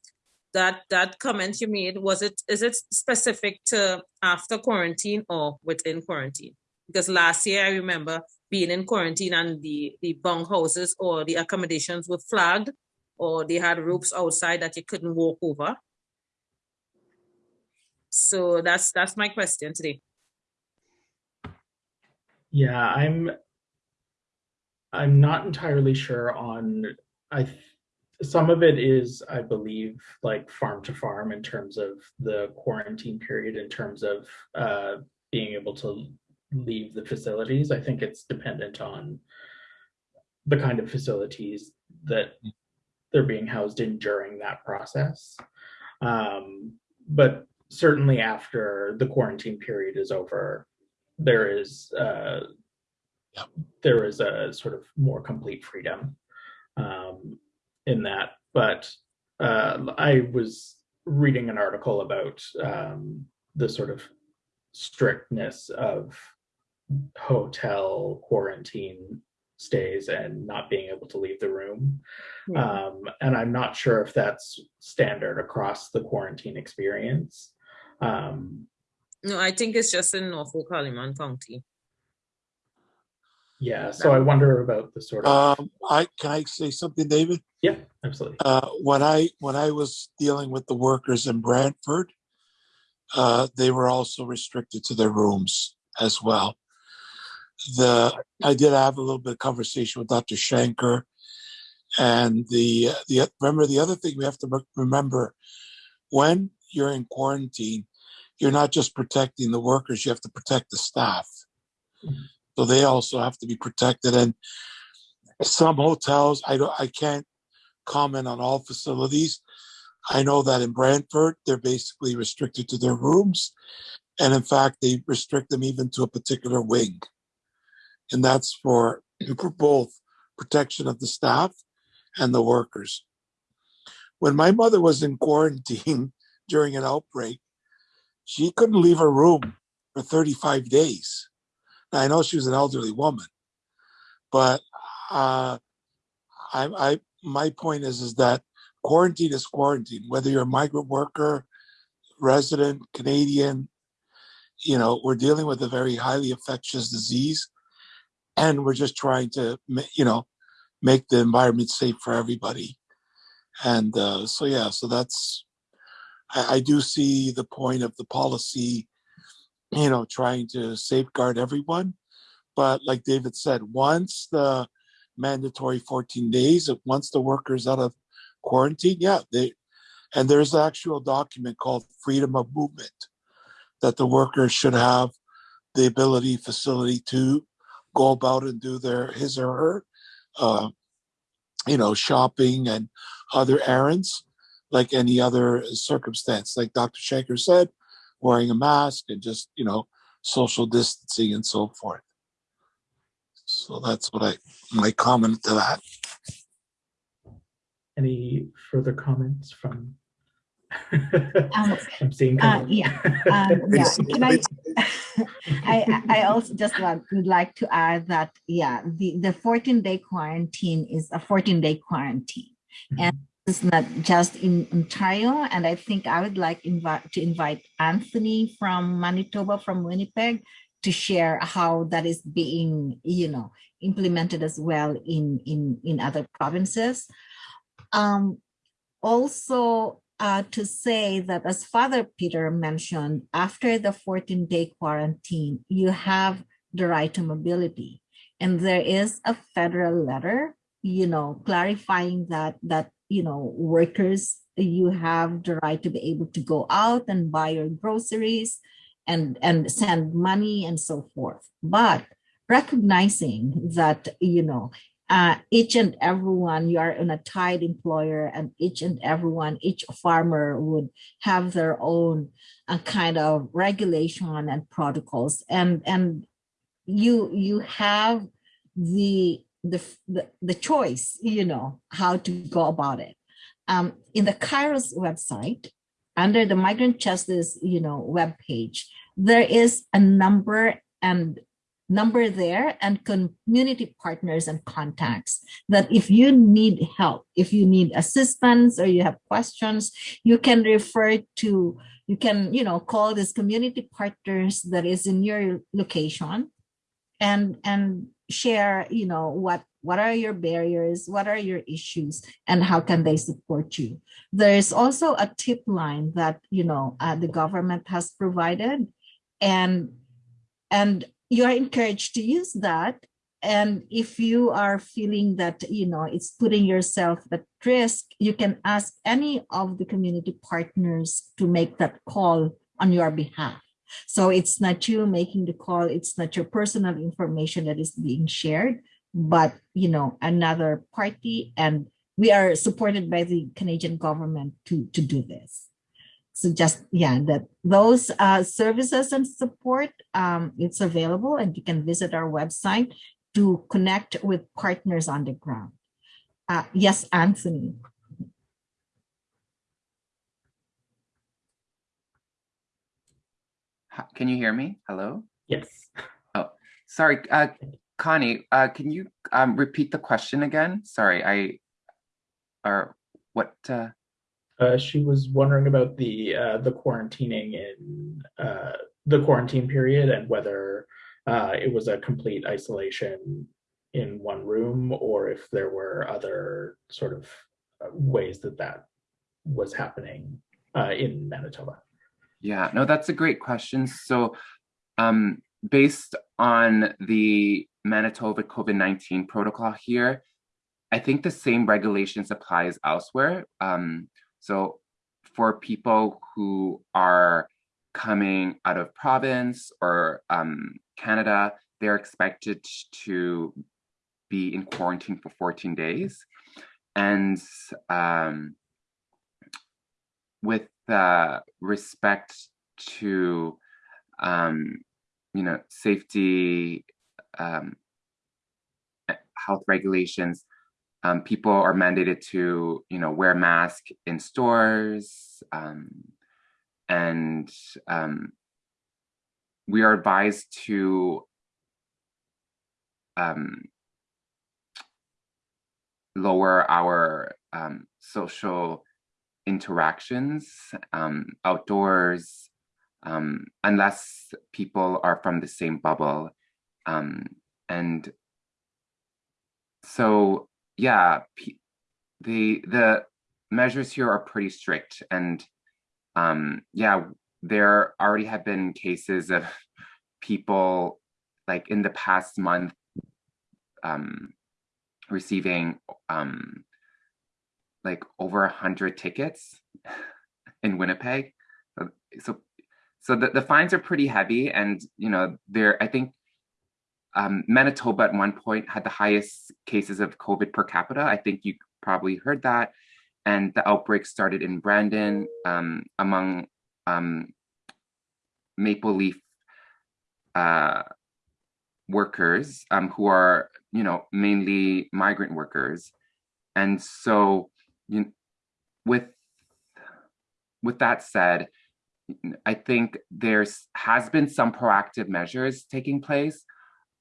that that comment you made was it is it specific to after quarantine or within quarantine? Because last year i remember being in quarantine and the the bunk houses or the accommodations were flagged or they had ropes outside that you couldn't walk over. So that's that's my question today. Yeah, I'm I'm not entirely sure on I some of it is I believe like farm to farm in terms of the quarantine period in terms of uh, being able to leave the facilities. I think it's dependent on the kind of facilities that they're being housed in during that process. Um, but certainly after the quarantine period is over, there is uh, there is a sort of more complete freedom um, in that. But uh, I was reading an article about um, the sort of strictness of hotel quarantine stays and not being able to leave the room. Yeah. Um, and I'm not sure if that's standard across the quarantine experience. Um, no, I think it's just in Norfolk, Haldimand County. Yeah, so I wonder about the sort of. Um, I can I say something, David? Yeah, absolutely. Uh, when I when I was dealing with the workers in Brantford, uh, they were also restricted to their rooms as well the I did have a little bit of conversation with Dr. Shanker, and the the remember the other thing we have to remember when you're in quarantine, you're not just protecting the workers; you have to protect the staff. Mm-hmm. So they also have to be protected. And some hotels, I don't, I can't comment on all facilities. I know that in Brantford, they're basically restricted to their rooms. And in fact, they restrict them even to a particular wing and that's for, both protection of the staff and the workers. When my mother was in quarantine, during an outbreak, she couldn't leave her room for 35 days. Now, I know she was an elderly woman, but uh, I, I my point is is that quarantine is quarantine, whether you're a migrant worker, resident, Canadian, you know, we're dealing with a very highly infectious disease and we're just trying to, you know, make the environment safe for everybody. And uh, so, yeah, so that's, I, I do see the point of the policy, you know, trying to safeguard everyone. But like David said, once the mandatory 14 days, once the workers out of quarantine, yeah, they, and there's an actual document called freedom of movement that the workers should have the ability, facility to go about and do their his or her, uh, you know, shopping and other errands, like any other circumstance. Like Dr. Shanker said, wearing a mask and just you know social distancing and so forth. So that's what I my comment to that. Any further comments from? Um, I'm seeing. Uh, yeah, um, yeah. Can I, I, I also just want, would like to add that, yeah, the, the 14 day quarantine is a 14 day quarantine. And it's not just in Ontario. And I think I would like invite to invite Anthony from Manitoba, from Winnipeg, to share how that is being, you know, implemented as well in, in, in other provinces. Um, also, uh, to say that as Father Peter mentioned, after the 14 day quarantine, you have the right to mobility. And there is a federal letter, you know, clarifying that, that, you know, workers, you have the right to be able to go out and buy your groceries and, and send money and so forth. But recognizing that, you know, uh, each and everyone, you are in a tied employer and each and everyone, each farmer would have their own uh, kind of regulation and protocols. And, and you, you have the, the, the, the choice, you know, how to go about it. Um, in the Kairos website, under the migrant justice, you know, webpage, there is a number and number there and community partners and contacts that if you need help, if you need assistance or you have questions, you can refer to, you can, you know, call this community partners that is in your location and, and share, you know, what, what are your barriers, what are your issues, and how can they support you? There is also a tip line that, you know, uh, the government has provided and and you are encouraged to use that. And if you are feeling that, you know, it's putting yourself at risk, you can ask any of the community partners to make that call on your behalf. So it's not you making the call, it's not your personal information that is being shared, but, you know, another party. And we are supported by the Canadian government to, to do this so just yeah that those uh, services and support um, it's available and you can visit our website to connect with partners on the ground uh, yes anthony Can you hear me? Hello? Yes. Oh, sorry, uh, Connie, uh, can you um, repeat the question again? Sorry, I, or what, uh, she was wondering about the uh, the quarantining in uh, the quarantine period and whether uh, it was a complete isolation in one room or if there were other sort of uh, ways that that was happening uh, in Manitoba. Yeah, no, that's a great question. So, um, based on the Manitoba COVID-19 protocol here, I think the same regulations applies elsewhere. Um, so for people who are coming out of province or um, Canada, they're expected to be in quarantine for 14 days. And um, with uh, respect to, um, you know, safety, um, health regulations, um, people are mandated to, you know, wear mask in stores, um, and um, we are advised to um, lower our um, social interactions um, outdoors unless people are from the same bubble. And so, yeah, the the measures here are pretty strict, and um, yeah, there already have been cases of people like in the past month um, receiving um, like over a hundred tickets in Winnipeg. So, so the, the fines are pretty heavy, and you know, there. I think um, Manitoba at one point had the highest cases of COVID per capita. I think you probably heard that, and the outbreak started in Brandon um, among um, Maple Leaf uh, workers um, who are, you know, mainly migrant workers, and so you, with with that said, I think there's has been some proactive measures taking place,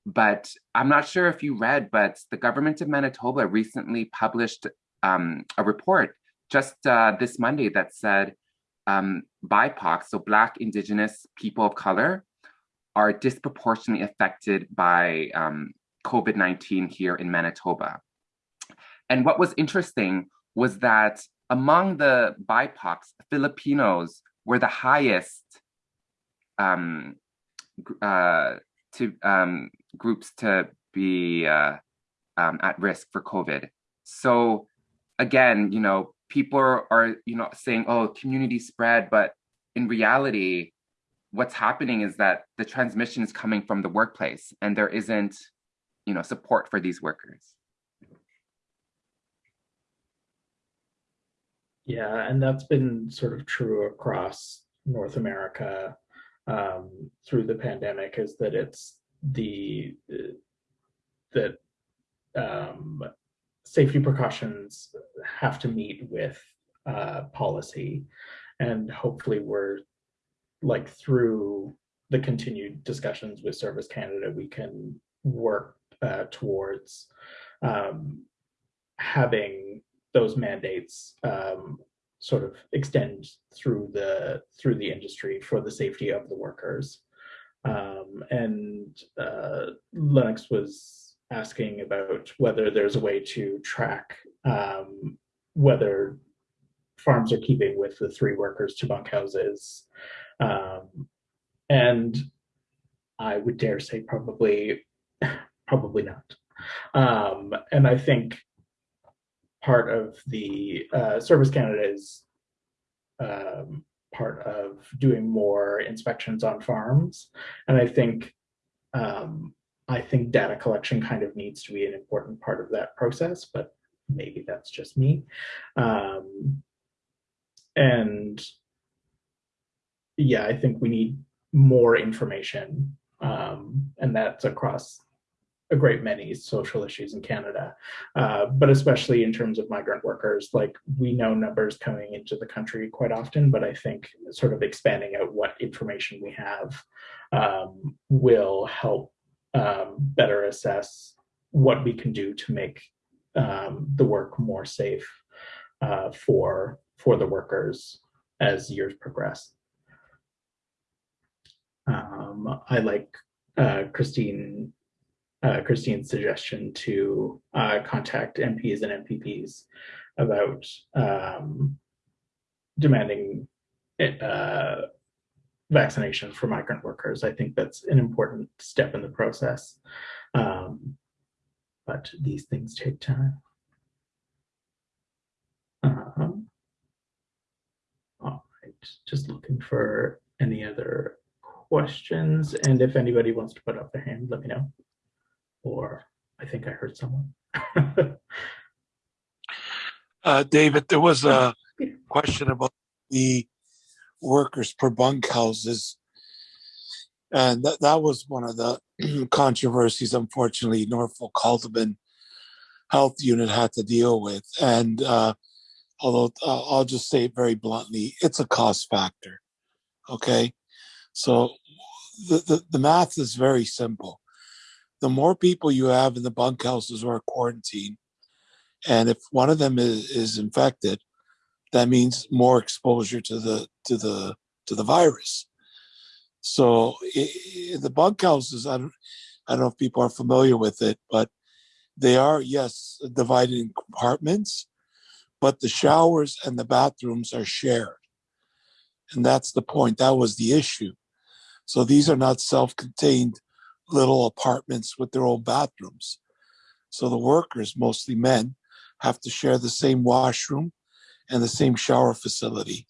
but I'm not sure if you read, but the government of Manitoba recently published um, a report just uh, this Monday that said um, BIPOC, so Black, Indigenous, people of color, are disproportionately affected by um, COVID 19 here in Manitoba. And what was interesting was that among the BIPOCs, Filipinos were the highest um, uh, to um, groups to be uh, um, at risk for COVID. So again, you know, people are, you know, saying, oh, community spread, but in reality, what's happening is that the transmission is coming from the workplace and there isn't, you know, support for these workers. Yeah, and that's been sort of true across North America um, through the pandemic is that it's the that um, safety precautions have to meet with uh, policy and hopefully we're like through the continued discussions with Service Canada, we can work uh, towards um, having those mandates um, sort of extend through the through the industry for the safety of the workers. Um, and uh, Lennox was asking about whether there's a way to track um, whether farms are keeping with the three workers to bunkhouses. Um, and I would dare say probably, probably not. Um, and I think part of the uh, Service Canada is um, part of doing more inspections on farms. And I think um, I think data collection kind of needs to be an important part of that process, but maybe that's just me. Um, and yeah, I think we need more information, um, and that's across a great many social issues in Canada, uh, but especially in terms of migrant workers, like we know numbers coming into the country quite often, but I think sort of expanding out what information we have um, will help um, better assess what we can do to make um, the work more safe uh, for for the workers as years progress. Um, I like uh, Christine uh, Christine's suggestion to uh, contact MPs and MPPs about um, demanding uh, vaccination for migrant workers. I think that's an important step in the process, um, but these things take time. Um, all right, just looking for any other questions, and if anybody wants to put up their hand, let me know or I think I heard someone. uh, David, there was a question about the workers per bunkhouses. And that, that was one of the controversies, unfortunately, Norfolk Haldimand Health Unit had to deal with. And uh, although uh, I'll just say it very bluntly, it's a cost factor. Okay. So the, the, the math is very simple. The more people you have in the bunkhouses or quarantine, and if one of them is, is infected, that means more exposure to the to the to the virus. So i the bunkhouses, I don't, I don't know if people are familiar with it, but they are yes divided in compartments, but the showers and the bathrooms are shared, and that's the point. That was the issue. So these are not self-contained little apartments with their own bathrooms. So the workers, mostly men, have to share the same washroom and the same shower facility.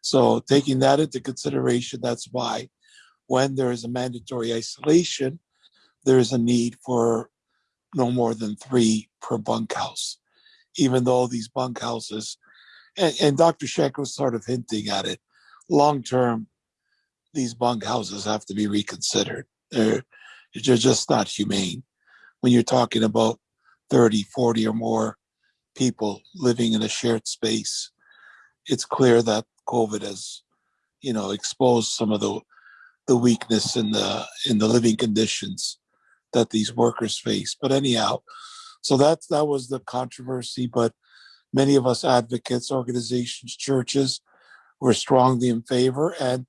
So taking that into consideration, that's why when there is a mandatory isolation, there is a need for no more than three per bunkhouse, even though these bunkhouses, and, and Dr. Shanker was sort of hinting at it, long term, these bunkhouses have to be reconsidered. They're, just not humane when you're talking about 30, 40 or more people living in a shared space. It's clear that COVID has, you know, exposed some of the the weakness in the in the living conditions that these workers face. But anyhow, so that that was the controversy. But many of us advocates, organizations, churches were strongly in favor. And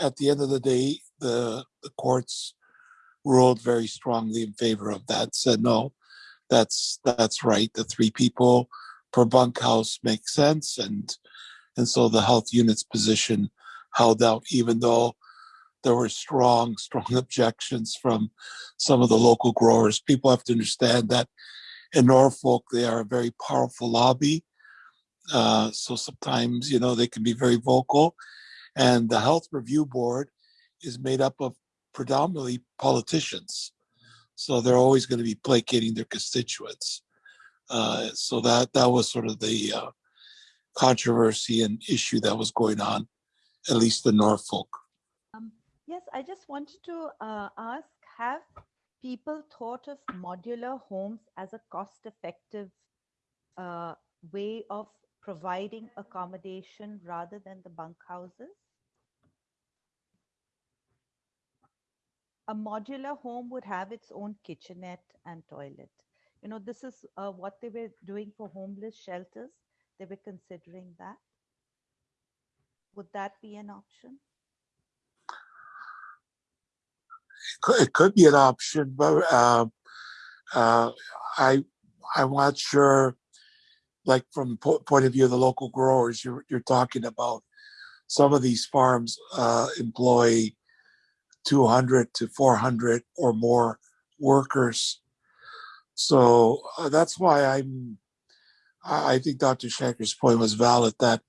at the end of the day, the the courts ruled very strongly in favor of that. Said no, that's that's right. The three people per bunkhouse makes sense, and and so the health unit's position held out, even though there were strong, strong objections from some of the local growers. People have to understand that in Norfolk they are a very powerful lobby. Uh, so sometimes you know they can be very vocal, and the health review board is made up of predominantly politicians. So they're always going to be placating their constituents. Uh, so that that was sort of the uh, controversy and issue that was going on, at least in Norfolk. Um, yes, I just wanted to uh, ask: Have people thought of modular homes as a cost-effective uh, way of providing accommodation rather than the bunkhouses? A modular home would have its own kitchenette and toilet. You know, this is uh, what they were doing for homeless shelters. They were considering that. Would that be an option? It could, be an option, but uh, uh, I I'm not sure. Like from po- point of view of the local growers, you're you're talking about some of these farms uh, employ 200 to 400 or more workers. So uh, that's why I'm. I think Dr. Shanker's point was valid that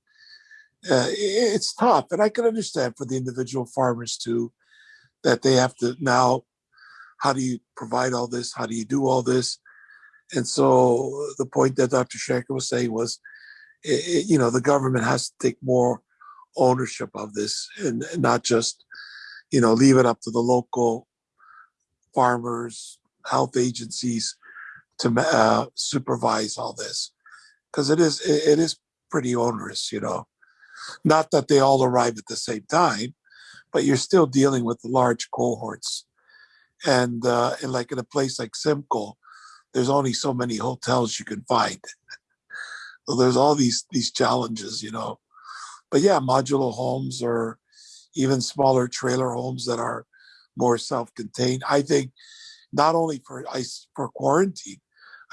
uh, it's tough, and I can understand for the individual farmers too that they have to now. How do you provide all this? How do you do all this? And so the point that Dr. Shanker was saying was, it, you know, the government has to take more ownership of this and, and not just you know, leave it up to the local farmers, health agencies to uh, supervise all this, because it is it, is pretty onerous, you know. Not that they all arrive at the same time, but you're still dealing with large cohorts, and uh, and like in a place like Simcoe, there's only so many hotels you can find. so there's all these these challenges, you know. But yeah, modular homes are even smaller trailer homes that are more self-contained. I think not only for ice for quarantine,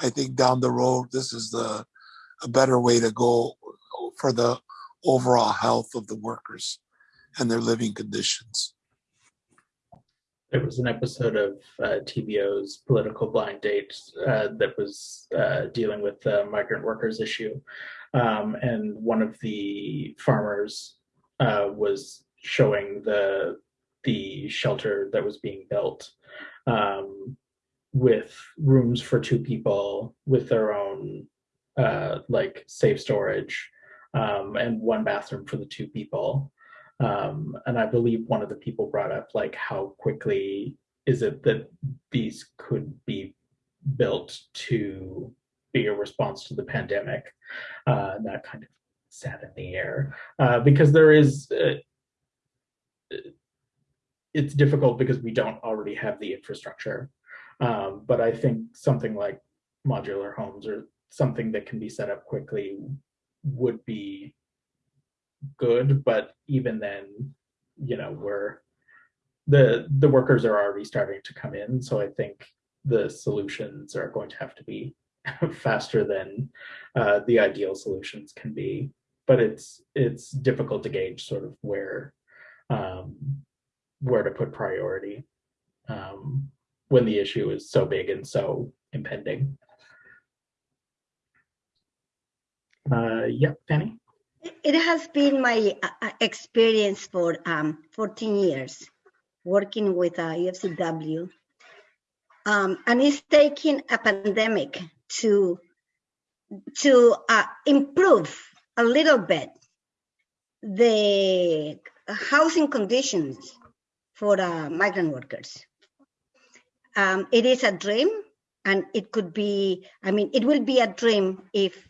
I think down the road this is the a better way to go for the overall health of the workers and their living conditions. There was an episode of uh, TVO's Political Blind Date uh, that was uh, dealing with the migrant workers issue. Um, and one of the farmers uh, was showing the the shelter that was being built um, with rooms for two people with their own uh, like safe storage um, and one bathroom for the two people. Um, and I believe one of the people brought up like how quickly is it that these could be built to be a response to the pandemic? Uh, that kind of sat in the air uh, because there is uh, it's difficult because we don't already have the infrastructure. Um, but I think something like modular homes or something that can be set up quickly would be good. But even then, you know, we're the the workers are already starting to come in. So I think the solutions are going to have to be faster than uh, the ideal solutions can be. But it's it's difficult to gauge sort of where um, where to put priority um, when the issue is so big and so impending. Uh, yeah, Fanny? It has been my uh, uh experience for um, 14 years working with uh, UFCW. Um, and it's taking a pandemic to, to uh, improve a little bit the housing conditions for uh, migrant workers. Um, it is a dream and it could be, I mean, it will be a dream if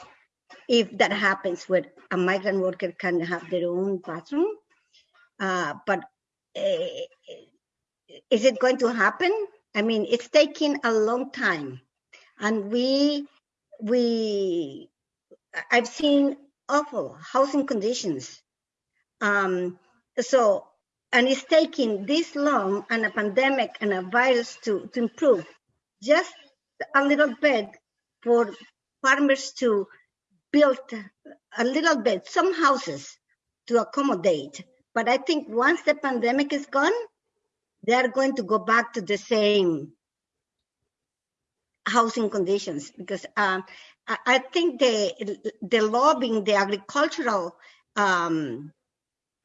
if that happens where a migrant worker can have their own bathroom. Uh, but uh, is it going to happen? I mean, it's taking a long time, and we we I've seen awful housing conditions. Um, so and it's taking this long and a pandemic and a virus to, to improve. Just a little bit for farmers to build a little bit some houses to accommodate. But i think once the pandemic is gone they are going to go back to the same housing conditions because um, I, think the the lobbying the agricultural um,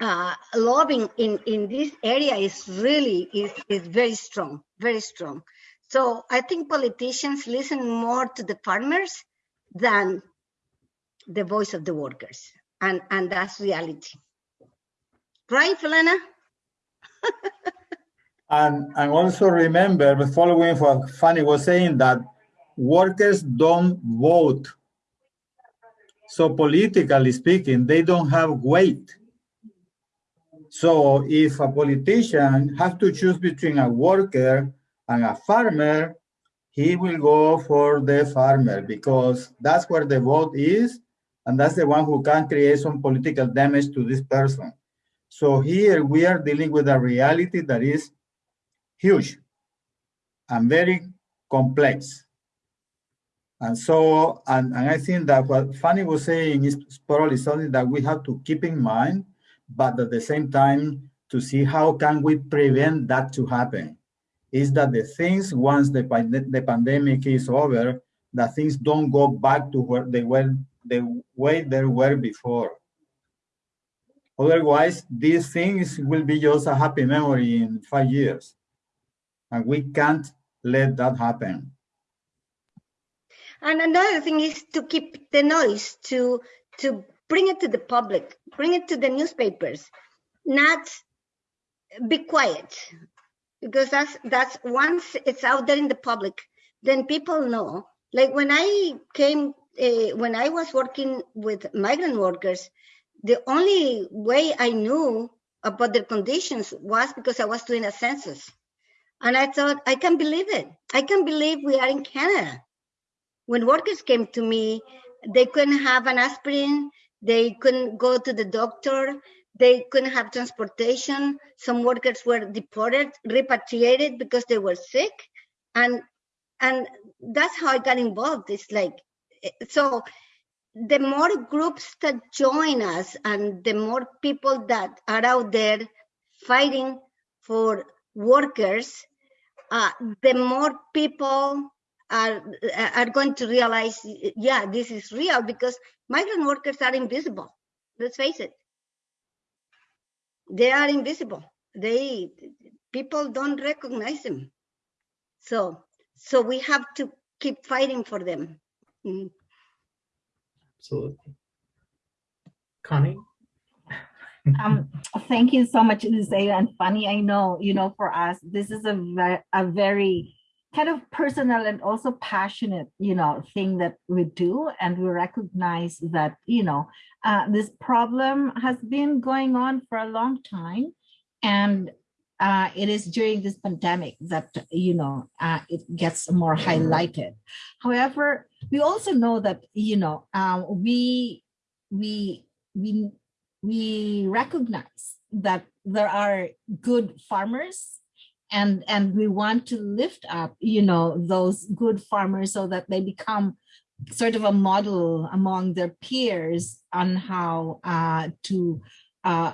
uh, lobbying in, in this area is really is, is very strong, very strong. So I think politicians listen more to the farmers than the voice of the workers. And, and that's reality. Right, Felina? and, and also remember, following what Fanny was saying, that workers don't vote. So politically speaking, they don't have weight so if a politician has to choose between a worker and a farmer, he will go for the farmer because that's where the vote is, and that's the one who can create some political damage to this person. So here we are dealing with a reality that is huge and very complex. And so, and, and I think that what Fanny was saying is probably something that we have to keep in mind but at the same time to see how can we prevent that to happen is that the things once the, the pandemic is over that things don't go back to where they were the way they were before. Otherwise these things will be just a happy memory in five years and we can't let that happen. And another thing is to keep the noise to to bring it to the public, bring it to the newspapers, not be quiet. Because that's that's once it's out there in the public, then people know. Like when I came, uh, when I was working with migrant workers, the only way I knew about their conditions was because I was doing a census. And I thought, I can't believe it. I can't believe we are in Canada. When workers came to me, they couldn't have an aspirin, they couldn't go to the doctor. They couldn't have transportation. Some workers were deported, repatriated because they were sick. And and that's how I got involved. It's like so the more groups that join us and the more people that are out there fighting for workers, uh, the more people are are going to realize, yeah, this is real because migrant workers are invisible. Let's face it. They are invisible. They people don't recognize them. So so we have to keep fighting for them. Mm. Absolutely. Connie? um, thank you so much, Zaya and Fanny. I know, you know, for us, this is a, a very kind of personal and also passionate you know thing that we do and we recognize that you know uh, this problem has been going on for a long time And uh, it is during this pandemic that, you know, uh, it gets more highlighted. However, we also know that, you know, um, we, we, we, we recognize that there are good farmers and and we want to lift up you know those good farmers so that they become sort of a model among their peers on how uh, to uh,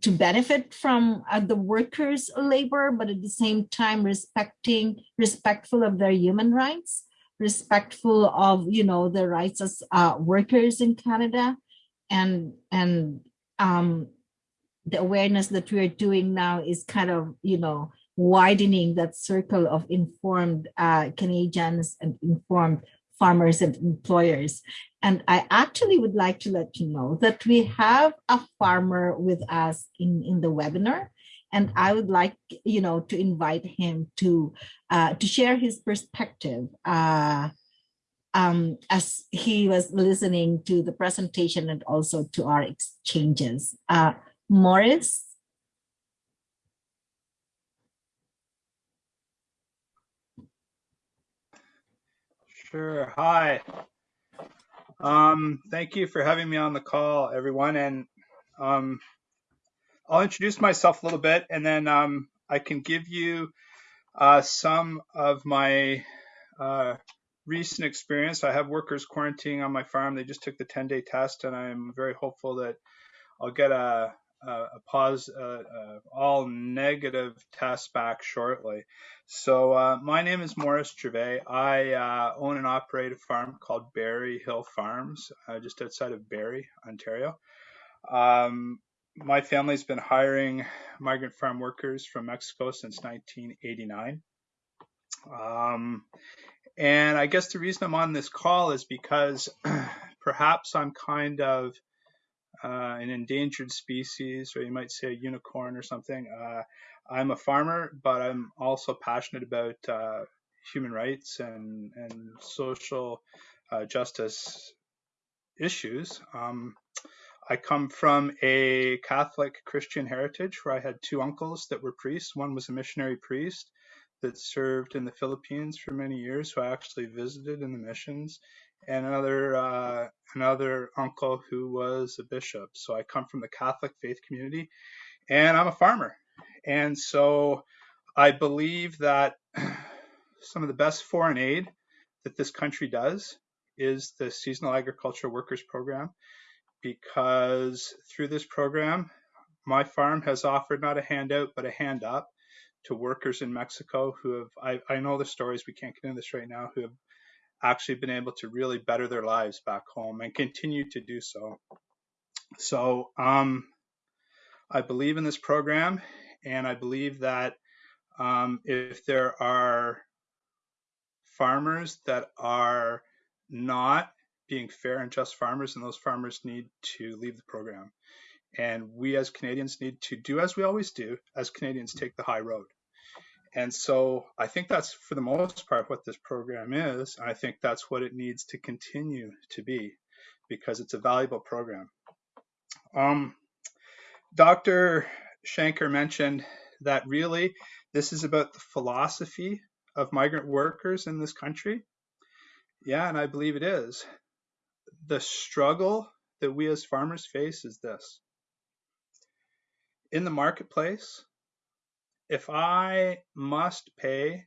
to benefit from uh, the workers' labor, but at the same time respecting respectful of their human rights, respectful of you know the rights as uh, workers in Canada, and and um, the awareness that we are doing now is kind of you know widening that circle of informed uh, Canadians and informed farmers and employers. And I actually would like to let you know that we have a farmer with us in, in the webinar. And I would like, you know, to invite him to uh, to share his perspective uh, um, as he was listening to the presentation and also to our exchanges. Uh, Morris, Sure. Hi. Um, thank you for having me on the call, everyone. And um, I'll introduce myself a little bit, and then um, I can give you uh, some of my uh, recent experience. I have workers quarantining on my farm. They just took the 10-day test, and I'm very hopeful that I'll get a, a, pause, uh, uh, all negative test back shortly. So uh, my name is Morris Gervais. I own and operate a farm called Barrie Hill Farms, just outside of Barrie, Ontario. Um, my family's been hiring migrant farm workers from Mexico since 1989. Um, and I guess the reason I'm on this call is because perhaps I'm kind of an endangered species, or you might say a unicorn or something. Uh, I'm a farmer, but I'm also passionate about uh, human rights and and social uh, justice issues. Um, I come from a Catholic Christian heritage where I had two uncles that were priests. One was a missionary priest that served in the Philippines for many years, who I actually visited in the missions, and another uh, another uncle who was a bishop. So I come from the Catholic faith community, and I'm a farmer. And so I believe that some of the best foreign aid that this country does is the Seasonal Agriculture Workers Program, because through this program, my farm has offered not a handout, but a hand up to workers in Mexico who have, I, I know the stories, we can't get into this right now, who have actually been able to really better their lives back home and continue to do so. So um, I believe in this program, and I believe that um, if there are farmers that are not being fair and just farmers, and those farmers need to leave the program. And we as Canadians need to do as we always do, as Canadians take the high road. And so I think that's for the most part what this program is. And I think that's what it needs to continue to be because it's a valuable program. Um, Dr. Shanker mentioned that really this is about the philosophy of migrant workers in this country. Yeah, and I believe it is. The struggle that we as farmers face is this. In the marketplace, if I must pay,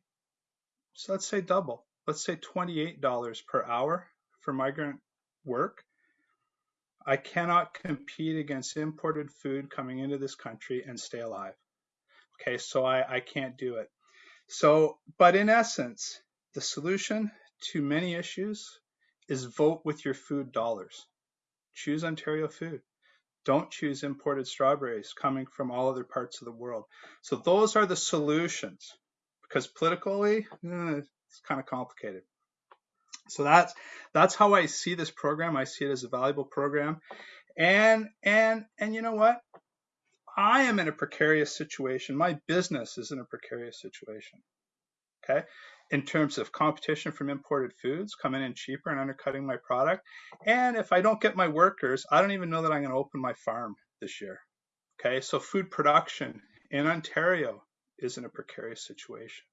so let's say double, let's say $28 per hour for migrant work, I cannot compete against imported food coming into this country and stay alive. Okay, so I, I can't do it. So, but in essence, the solution to many issues is vote with your food dollars. Choose Ontario food. Don't choose imported strawberries coming from all other parts of the world. So those are the solutions because politically, eh, it's kind of complicated. So that's that's how I see this program. I see it as a valuable program. And and and you know what? I am in a precarious situation. My business is in a precarious situation. Okay? In terms of competition from imported foods coming in cheaper and undercutting my product. And if I don't get my workers, I don't even know that I'm going to open my farm this year. Okay? So food production in Ontario is in a precarious situation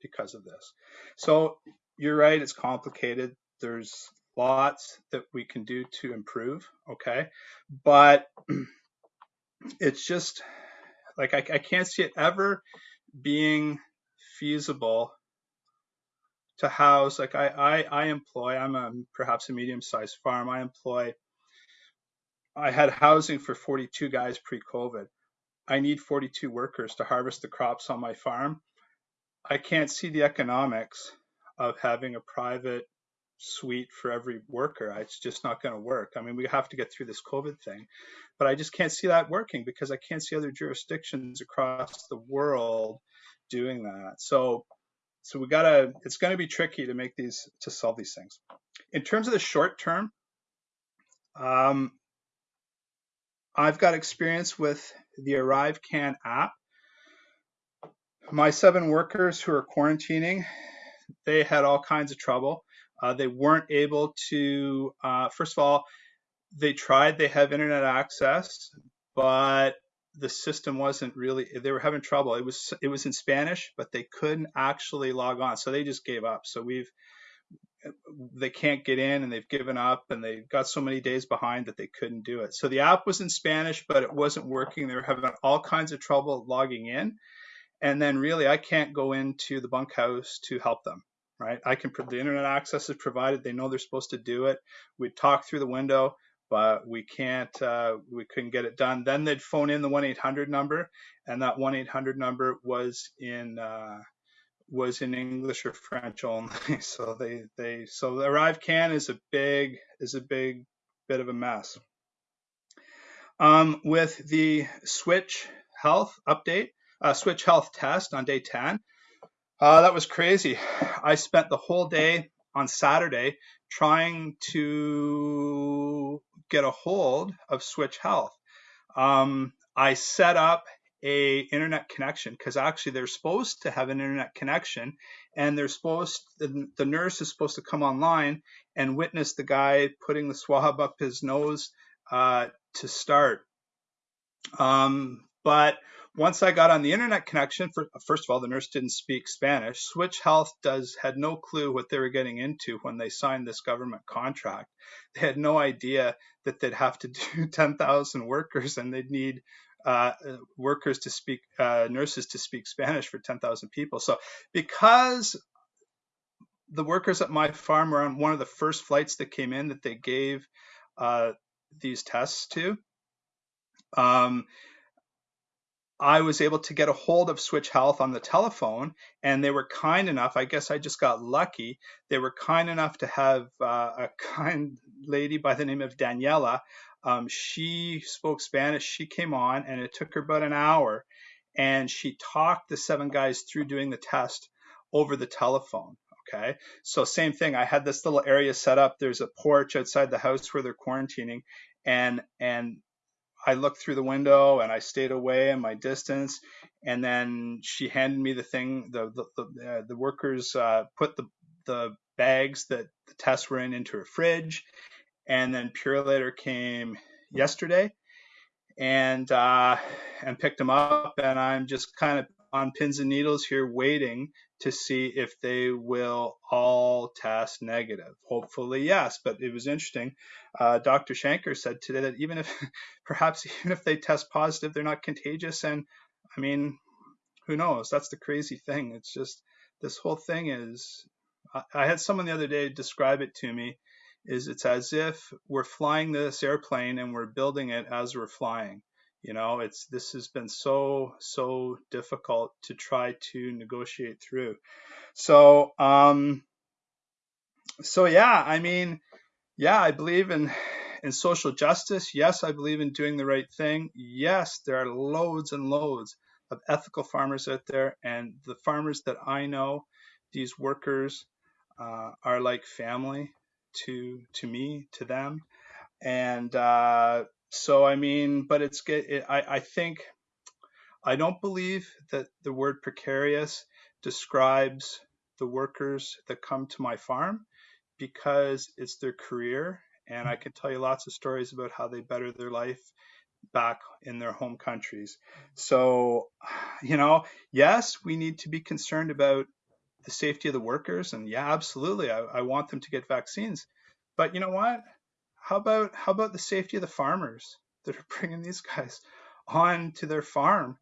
because of this. So you're right, it's complicated. There's lots that we can do to improve, okay? But it's just like I, I can't see it ever being feasible to house like I, I i employ i'm a perhaps a medium sized farm i employ i had housing for 42 guys pre-covid. I need 42 workers to harvest the crops on my farm. I can't see the economics of having a private suite for every worker. It's just not going to work. I mean we have to get through this covid thing but i just can't see that working because i can't see other jurisdictions across the world doing that. So so we gotta, it's gonna be tricky to make these, to solve these things. In terms of the short term, um, I've got experience with the Arrive Can app. My seven workers who are quarantining, they had all kinds of trouble. Uh, they weren't able to, uh, first of all, they tried, they have internet access, but the system wasn't really they were having trouble. It was it was in spanish but they couldn't actually log on so they just gave up. So we've they can't get in and they've given up and they got so many days behind that they couldn't do it. So the app was in spanish but it wasn't working. They were having all kinds of trouble logging in. And then really i can't go into the bunkhouse to help them right? I can the internet access is provided. They know they're supposed to do it. We talk through the window but we can't uh, we couldn't get it done. Then they'd phone in the 1-800 number and that 1-800 number was in uh, was in english or french only. So they they so the ArriveCan is a big is a big bit of a mess. Um, with the Switch Health update uh, Switch Health test on day 10 uh, that was crazy. I spent the whole day on saturday trying to get a hold of Switch Health. Um, I set up a internet connection because actually they're supposed to have an internet connection and they're supposed the, nurse is supposed to come online and witness the guy putting the swab up his nose uh, to start um, but once I got on the internet connection, for, first of all, the nurse didn't speak Spanish. Switch Health does had no clue what they were getting into when they signed this government contract. They had no idea that they'd have to do 10,000 workers and they'd need uh, workers to speak, uh, nurses to speak Spanish for 10,000 people. So because the workers at my farm were on one of the first flights that came in that they gave uh, these tests to, um, I was able to get a hold of Switch Health on the telephone, and they were kind enough. I guess I just got lucky. They were kind enough to have uh, a kind lady by the name of Daniela. Um, she spoke Spanish. She came on, and it took her about an hour, and she talked the seven guys through doing the test over the telephone. Okay, so same thing. I had this little area set up. There's a porch outside the house where they're quarantining, and and I looked through the window and I stayed away in my distance. And then she handed me the thing. The the the, uh, the workers uh, put the the bags that the tests were in into a fridge, and then Purolator came yesterday and uh, and picked them up. And I'm just kind of on pins and needles here, waiting to see if they will all test negative. Hopefully, yes. But it was interesting. Uh, Dr. Shanker said today that even if, perhaps even if they test positive, they're not contagious. And I mean, who knows? That's the crazy thing. It's just this whole thing is. I, I had someone the other day describe it to me. Is it's as if we're flying this airplane and we're building it as we're flying you know it's this has been so so difficult to try to negotiate through. So um so yeah i mean yeah i believe in in social justice. Yes i believe in doing the right thing. Yes there are loads and loads of ethical farmers out there and the farmers that i know these workers uh, are like family to to me to them. And uh, so I mean, but it's it, I I think I don't believe that the word precarious describes the workers that come to my farm because it's their career and I can tell you lots of stories about how they better their life back in their home countries. So, you know, yes, we need to be concerned about the safety of the workers, and yeah, absolutely, I, I want them to get vaccines. But you know what? How about how about the safety of the farmers that are bringing these guys on to their farm?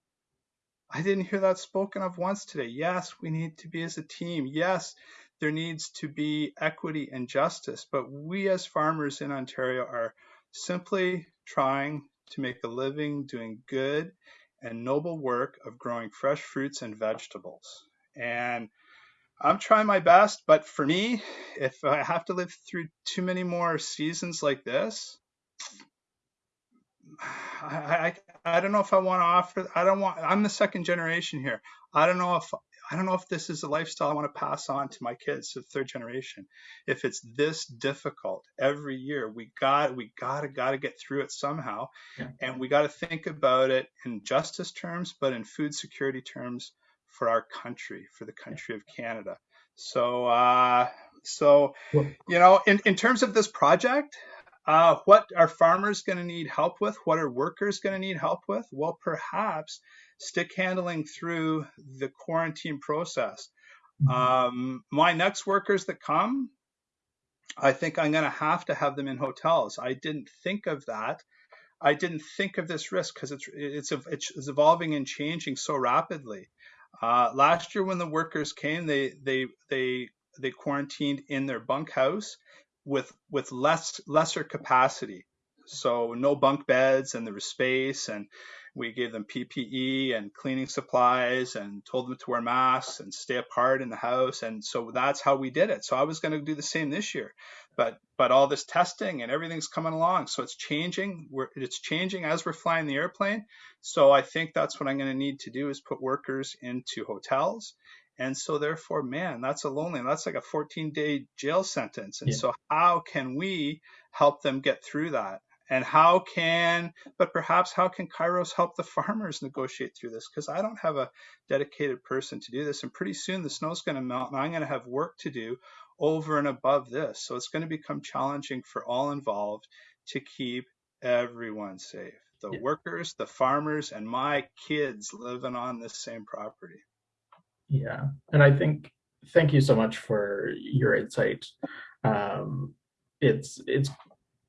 I didn't hear that spoken of once today. Yes, we need to be as a team. Yes, there needs to be equity and justice. But we as farmers in Ontario are simply trying to make a living doing good and noble work of growing fresh fruits and vegetables. And I'm trying my best, but for me, if I have to live through too many more seasons like this, I, I, I don't know if I want to offer. I don't want. I'm the second generation here. I don't know if I don't know if this is a lifestyle I want to pass on to my kids, the third generation. If it's this difficult every year, we got we gotta gotta get through it somehow, yeah. and we got to think about it in justice terms, but in food security terms for our country, for the country of Canada. So, uh, so you know, in in terms of this project, uh, what are farmers going to need help with? What are workers going to need help with? Well, perhaps stick handling through the quarantine process. Mm-hmm. Um, my next workers that come, I think I'm going to have to have them in hotels. I didn't think of that. I didn't think of this risk because it's, it's it's evolving and changing so rapidly. Uh, last year, when the workers came, they they they they quarantined in their bunkhouse with with less lesser capacity. So no bunk beds and there was space and we gave them PPE and cleaning supplies and told them to wear masks and stay apart in the house. And so that's how we did it. So I was going to do the same this year, but but all this testing and everything's coming along. So it's changing. We're, it's changing as we're flying the airplane. So I think that's what I'm going to need to do is put workers into hotels and so therefore, man, that's a lonely, that's like a 14 day jail sentence. And yeah. so how can we help them get through that? And how can, but perhaps how can Kairos help the farmers negotiate through this? Because I don't have a dedicated person to do this. And pretty soon the snow's going to melt and I'm going to have work to do over and above this. So it's going to become challenging for all involved to keep everyone safe the yeah. workers, the farmers, and my kids living on this same property. Yeah, and I think thank you so much for your insight. Um, it's it's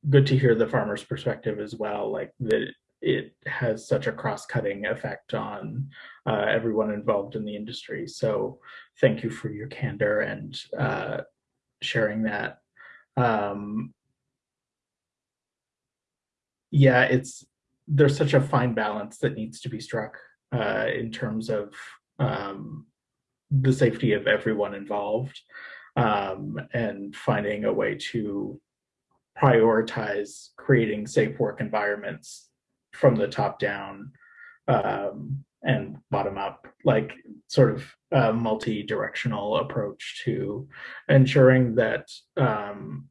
good to hear the farmer's perspective as well, like that it has such a cross-cutting effect on uh, everyone involved in the industry. So thank you for your candor and uh, sharing that. Um, yeah, it's there's such a fine balance that needs to be struck uh, in terms of um, the safety of everyone involved um, and finding a way to prioritize creating safe work environments from the top down um, and bottom up, like sort of a multi-directional approach to ensuring that um,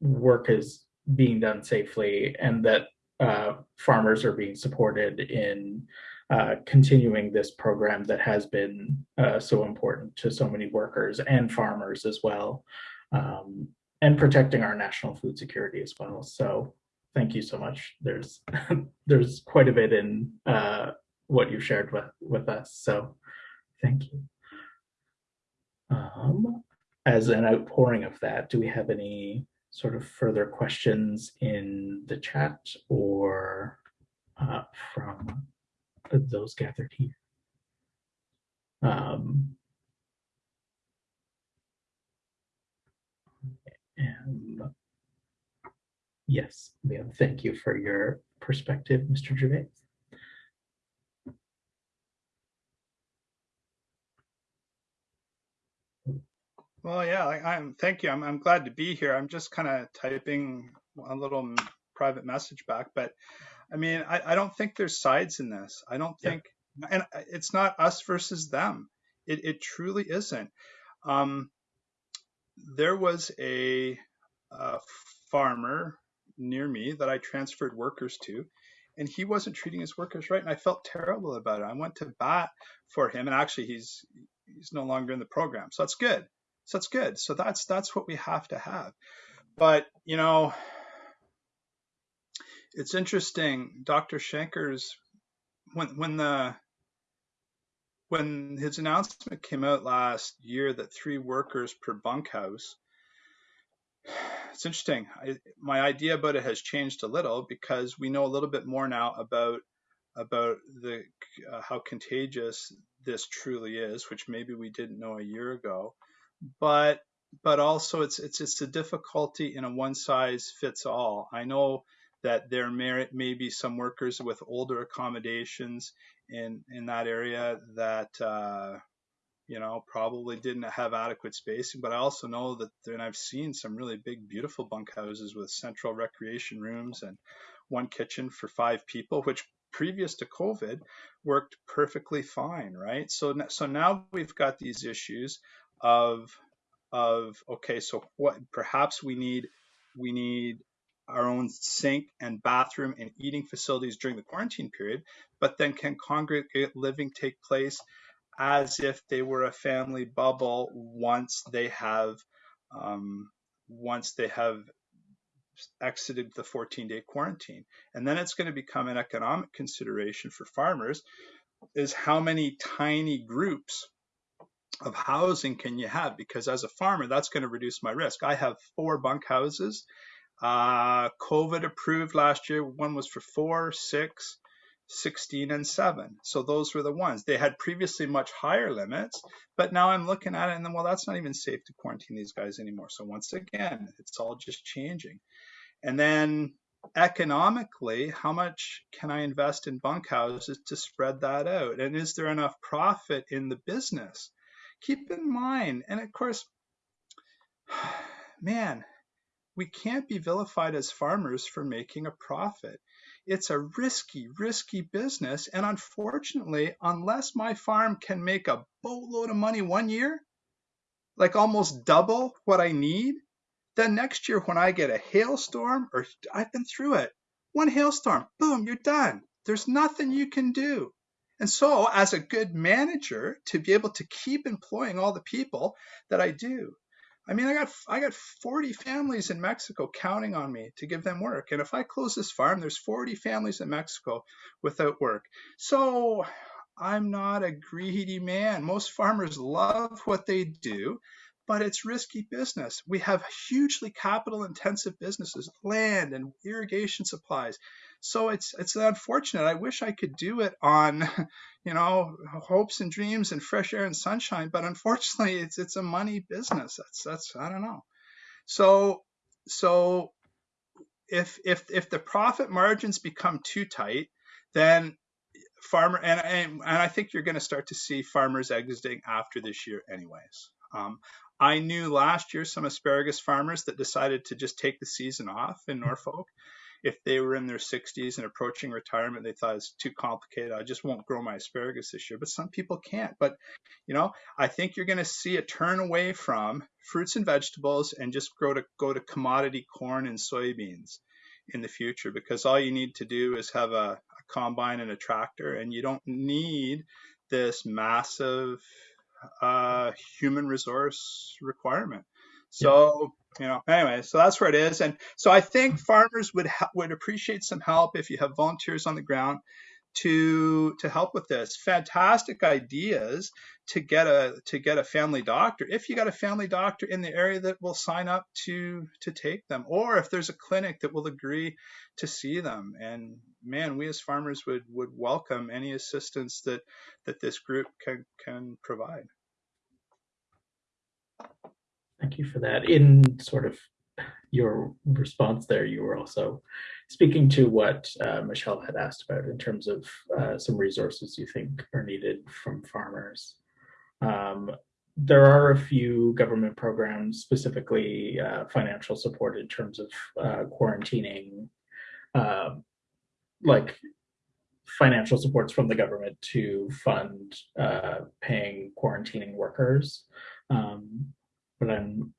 work is being done safely and that uh, farmers are being supported in uh, continuing this program that has been uh, so important to so many workers and farmers as well, um, and protecting our national food security as well. So thank you so much. There's there's quite a bit in uh, what you shared with, with us. So thank you. Um, as an outpouring of that, do we have any sort of further questions in the chat or uh, from those gathered here. Um, and yes, Liam, thank you for your perspective, Mr. Gervais. Well, yeah, I, am Thank you. I'm, I'm glad to be here. I'm just kind of typing a little private message back, but I mean, I, I don't think there's sides in this. I don't think, yeah. and it's not us versus them. It, it truly isn't. Um, there was a, a farmer near me that I transferred workers to, and he wasn't treating his workers right, and I felt terrible about it. I went to bat for him, and actually, he's he's no longer in the program, so that's good. So that's good. So that's that's what we have to have. But you know, it's interesting. Dr. Shanker's when when the when his announcement came out last year that three workers per bunkhouse, it's interesting. I, my idea about it has changed a little because we know a little bit more now about about the uh, how contagious this truly is, which maybe we didn't know a year ago. But but also it's it's it's a difficulty in a one size fits all. I know that there may, may be some workers with older accommodations in in that area that uh, you know probably didn't have adequate spacing. But I also know that and I've seen some really big, beautiful bunkhouses with central recreation rooms and one kitchen for five people, which previous to COVID worked perfectly fine, right? So so now we've got these issues of of okay, so what perhaps we need we need our own sink and bathroom and eating facilities during the quarantine period, but then can congregate living take place as if they were a family bubble once they have um, once they have exited the 14 day quarantine. And then it's going to become an economic consideration for farmers is how many tiny groups of housing can you have? Because as a farmer, that's going to reduce my risk. I have four bunk houses uh, COVID approved last year. One was for four, six, 16, and seven. So those were the ones. They had previously much higher limits, but now I'm looking at it and then, well, that's not even safe to quarantine these guys anymore. So once again, it's all just changing. And then economically, how much can I invest in bunkhouses to spread that out? And is there enough profit in the business? Keep in mind, and of course, man, we can't be vilified as farmers for making a profit. It's a risky, risky business. And unfortunately, unless my farm can make a boatload of money one year, like almost double what I need, then next year when I get a hailstorm, or I've been through it, one hailstorm, boom, you're done. There's nothing you can do. And so, as a good manager, to be able to keep employing all the people that I do, I mean, I got I got 40 families in Mexico counting on me to give them work. And if I close this farm, there's 40 families in Mexico without work. So I'm not a greedy man. Most farmers love what they do, but it's risky business. We have hugely capital intensive businesses, land and irrigation supplies. So it's it's unfortunate. I wish I could do it on, you know, hopes and dreams and fresh air and sunshine, but unfortunately, it's it's a money business. That's that's I don't know. So so if if if the profit margins become too tight, then farmer and and, and I think you're going to start to see farmers exiting after this year, anyways. Um, I knew last year some asparagus farmers that decided to just take the season off in Norfolk if they were in their 60s and approaching retirement, they thought it's too complicated. I just won't grow my asparagus this year. But some people can't. But, you know, I think you're going to see a turn away from fruits and vegetables and just grow to go to commodity corn and soybeans in the future because all you need to do is have a, a combine and a tractor and you don't need this massive uh, human resource requirement. So, you know, anyway, so that's where it is. And so I think mm-hmm. farmers would would appreciate some help if you have volunteers on the ground to to help with this. Fantastic ideas to get a to get a family doctor. If you got a family doctor in the area that will sign up to to take them, or if there's a clinic that will agree to see them. And man, we as farmers would would welcome any assistance that that this group can can provide. Thank you for that. In sort of your response there, you were also speaking to what uh, Michelle had asked about in terms of uh, some resources you think are needed from farmers. Um, there are a few government programs, specifically uh, financial support in terms of uh, quarantining, uh, like financial supports from the government to fund uh, paying quarantining workers. Um, but I'm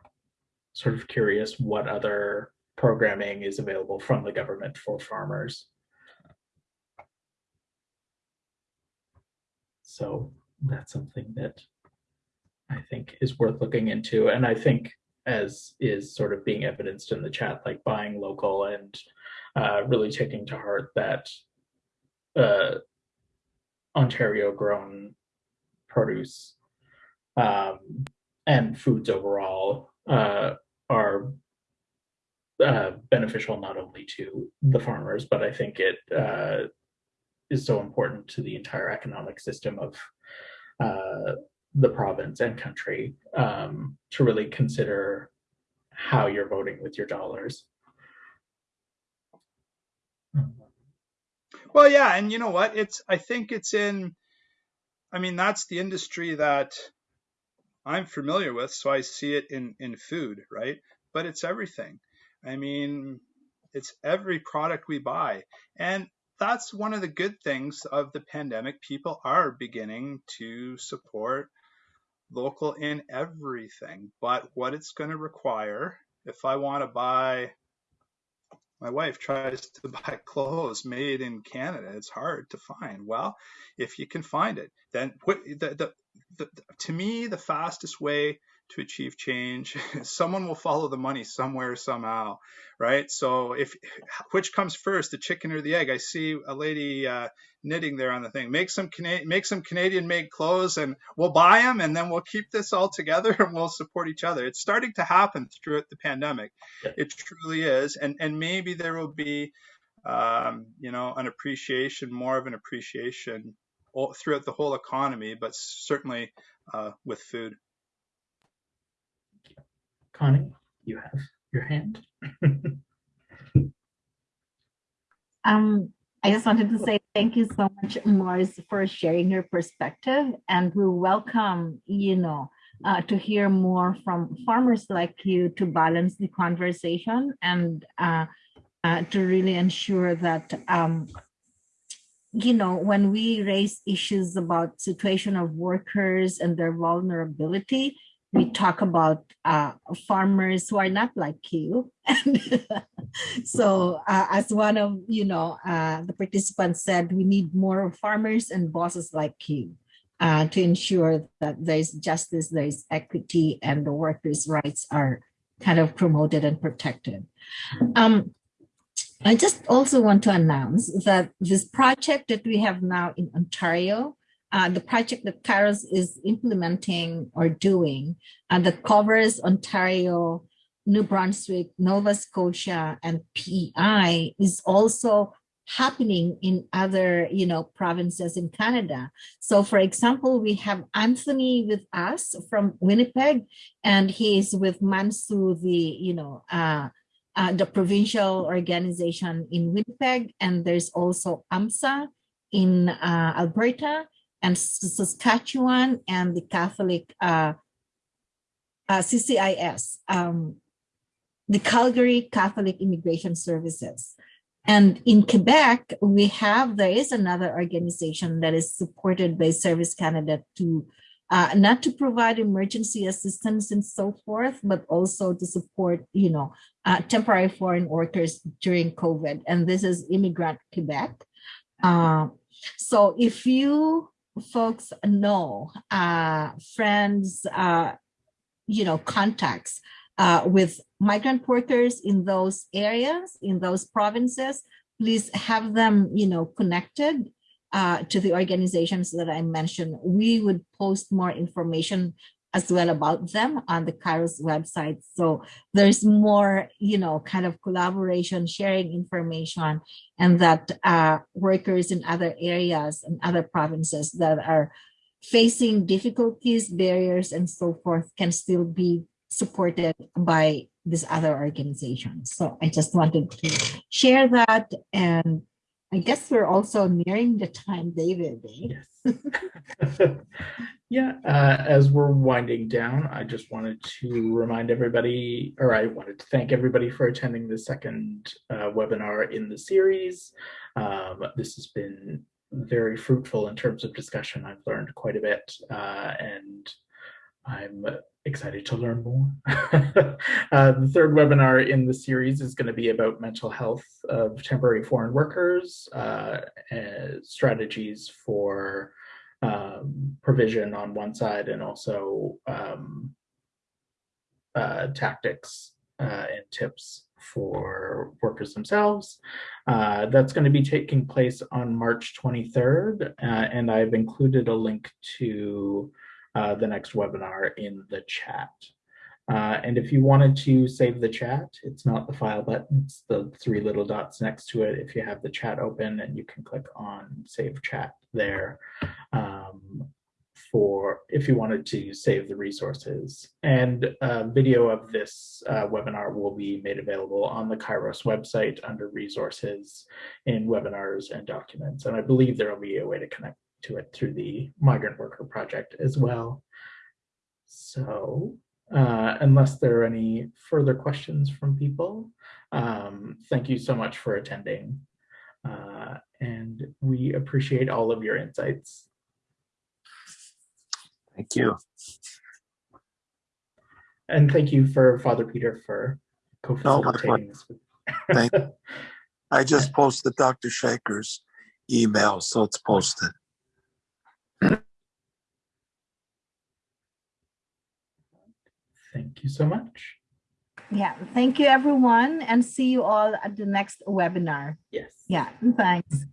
sort of curious what other programming is available from the government for farmers. So that's something that I think is worth looking into. And I think as is sort of being evidenced in the chat, like buying local and uh, really taking to heart that uh, Ontario grown produce um, and foods overall uh, are uh, beneficial not only to the farmers, but I think it uh, is so important to the entire economic system of uh, the province and country um, to really consider how you're voting with your dollars. Well, yeah, and you know what? It's I think it's in I mean, that's the industry that I'm familiar with, so I see it in in food, right? But it's everything. I mean, it's every product we buy. And that's one of the good things of the pandemic. People are beginning to support local in everything. But what it's going to require, if I want to buy my wife tries to buy clothes made in Canada. It's hard to find. Well, if you can find it, then what the, the, the, to me, the fastest way to achieve change, someone will follow the money somewhere, somehow, right? So if which comes first, the chicken or the egg? I see a lady uh, knitting there on the thing. Make some Canadian, make some Canadian made clothes, and we'll buy them, and then we'll keep this all together, and we'll support each other. It's starting to happen throughout the pandemic. It truly is, and and maybe there will be, um, you know, an appreciation, more of an appreciation throughout the whole economy, but certainly uh, with food. Connie, you have your hand. um, I just wanted to say thank you so much, Morris, for sharing your perspective, and we welcome, you know, uh, to hear more from farmers like you to balance the conversation and uh, uh, to really ensure that, um, you know, when we raise issues about situation of workers and their vulnerability, we talk about uh, farmers who are not like you. so uh, as one of, you know, uh, the participants said, we need more farmers and bosses like you uh, to ensure that there's justice, there's equity, and the workers' rights are kind of promoted and protected. Um, I just also want to announce that this project that we have now in Ontario uh, the project that Kairos is implementing or doing uh, that covers Ontario, New Brunswick, Nova Scotia, and PEI is also happening in other, you know, provinces in Canada. So for example, we have Anthony with us from Winnipeg, and he is with MANSO, the, you know, uh, uh, the provincial organization in Winnipeg, and there's also AMSA in uh, Alberta, and Saskatchewan and the Catholic uh, uh, CCIS, um, the Calgary Catholic Immigration Services. And in Quebec, we have, there is another organization that is supported by Service Canada to uh, not to provide emergency assistance and so forth, but also to support, you know, uh, temporary foreign workers during COVID. And this is Immigrant Quebec. Uh, so if you folks know, uh, friends, uh, you know, contacts uh, with migrant workers in those areas, in those provinces, please have them, you know, connected uh, to the organizations that I mentioned. We would post more information as well about them on the Kairos website. So there's more, you know, kind of collaboration, sharing information, and that uh, workers in other areas and other provinces that are facing difficulties, barriers, and so forth can still be supported by these other organizations. So I just wanted to share that and I guess we're also nearing the time, David. Eh? Yes. yeah, uh, as we're winding down, I just wanted to remind everybody, or I wanted to thank everybody for attending the second uh, webinar in the series. Um, this has been very fruitful in terms of discussion. I've learned quite a bit uh, and I'm excited to learn more. uh, the third webinar in the series is going to be about mental health of temporary foreign workers, uh, strategies for um, provision on one side and also um, uh, tactics uh, and tips for workers themselves. Uh, that's going to be taking place on March 23rd, uh, and I've included a link to uh, the next webinar in the chat. Uh, and if you wanted to save the chat, it's not the file button, it's the three little dots next to it. If you have the chat open and you can click on save chat there um, for if you wanted to save the resources. And a video of this uh, webinar will be made available on the Kairos website under resources in webinars and documents. And I believe there will be a way to connect to it through the migrant worker project as well. So uh, unless there are any further questions from people, um, thank you so much for attending. Uh, and we appreciate all of your insights. Thank you. And thank you for Father Peter for co-facilitating this. Thank I just posted Dr. Shanker's email, so it's posted. Thank you so much. Yeah, thank you everyone and see you all at the next webinar. Yes. Yeah, thanks.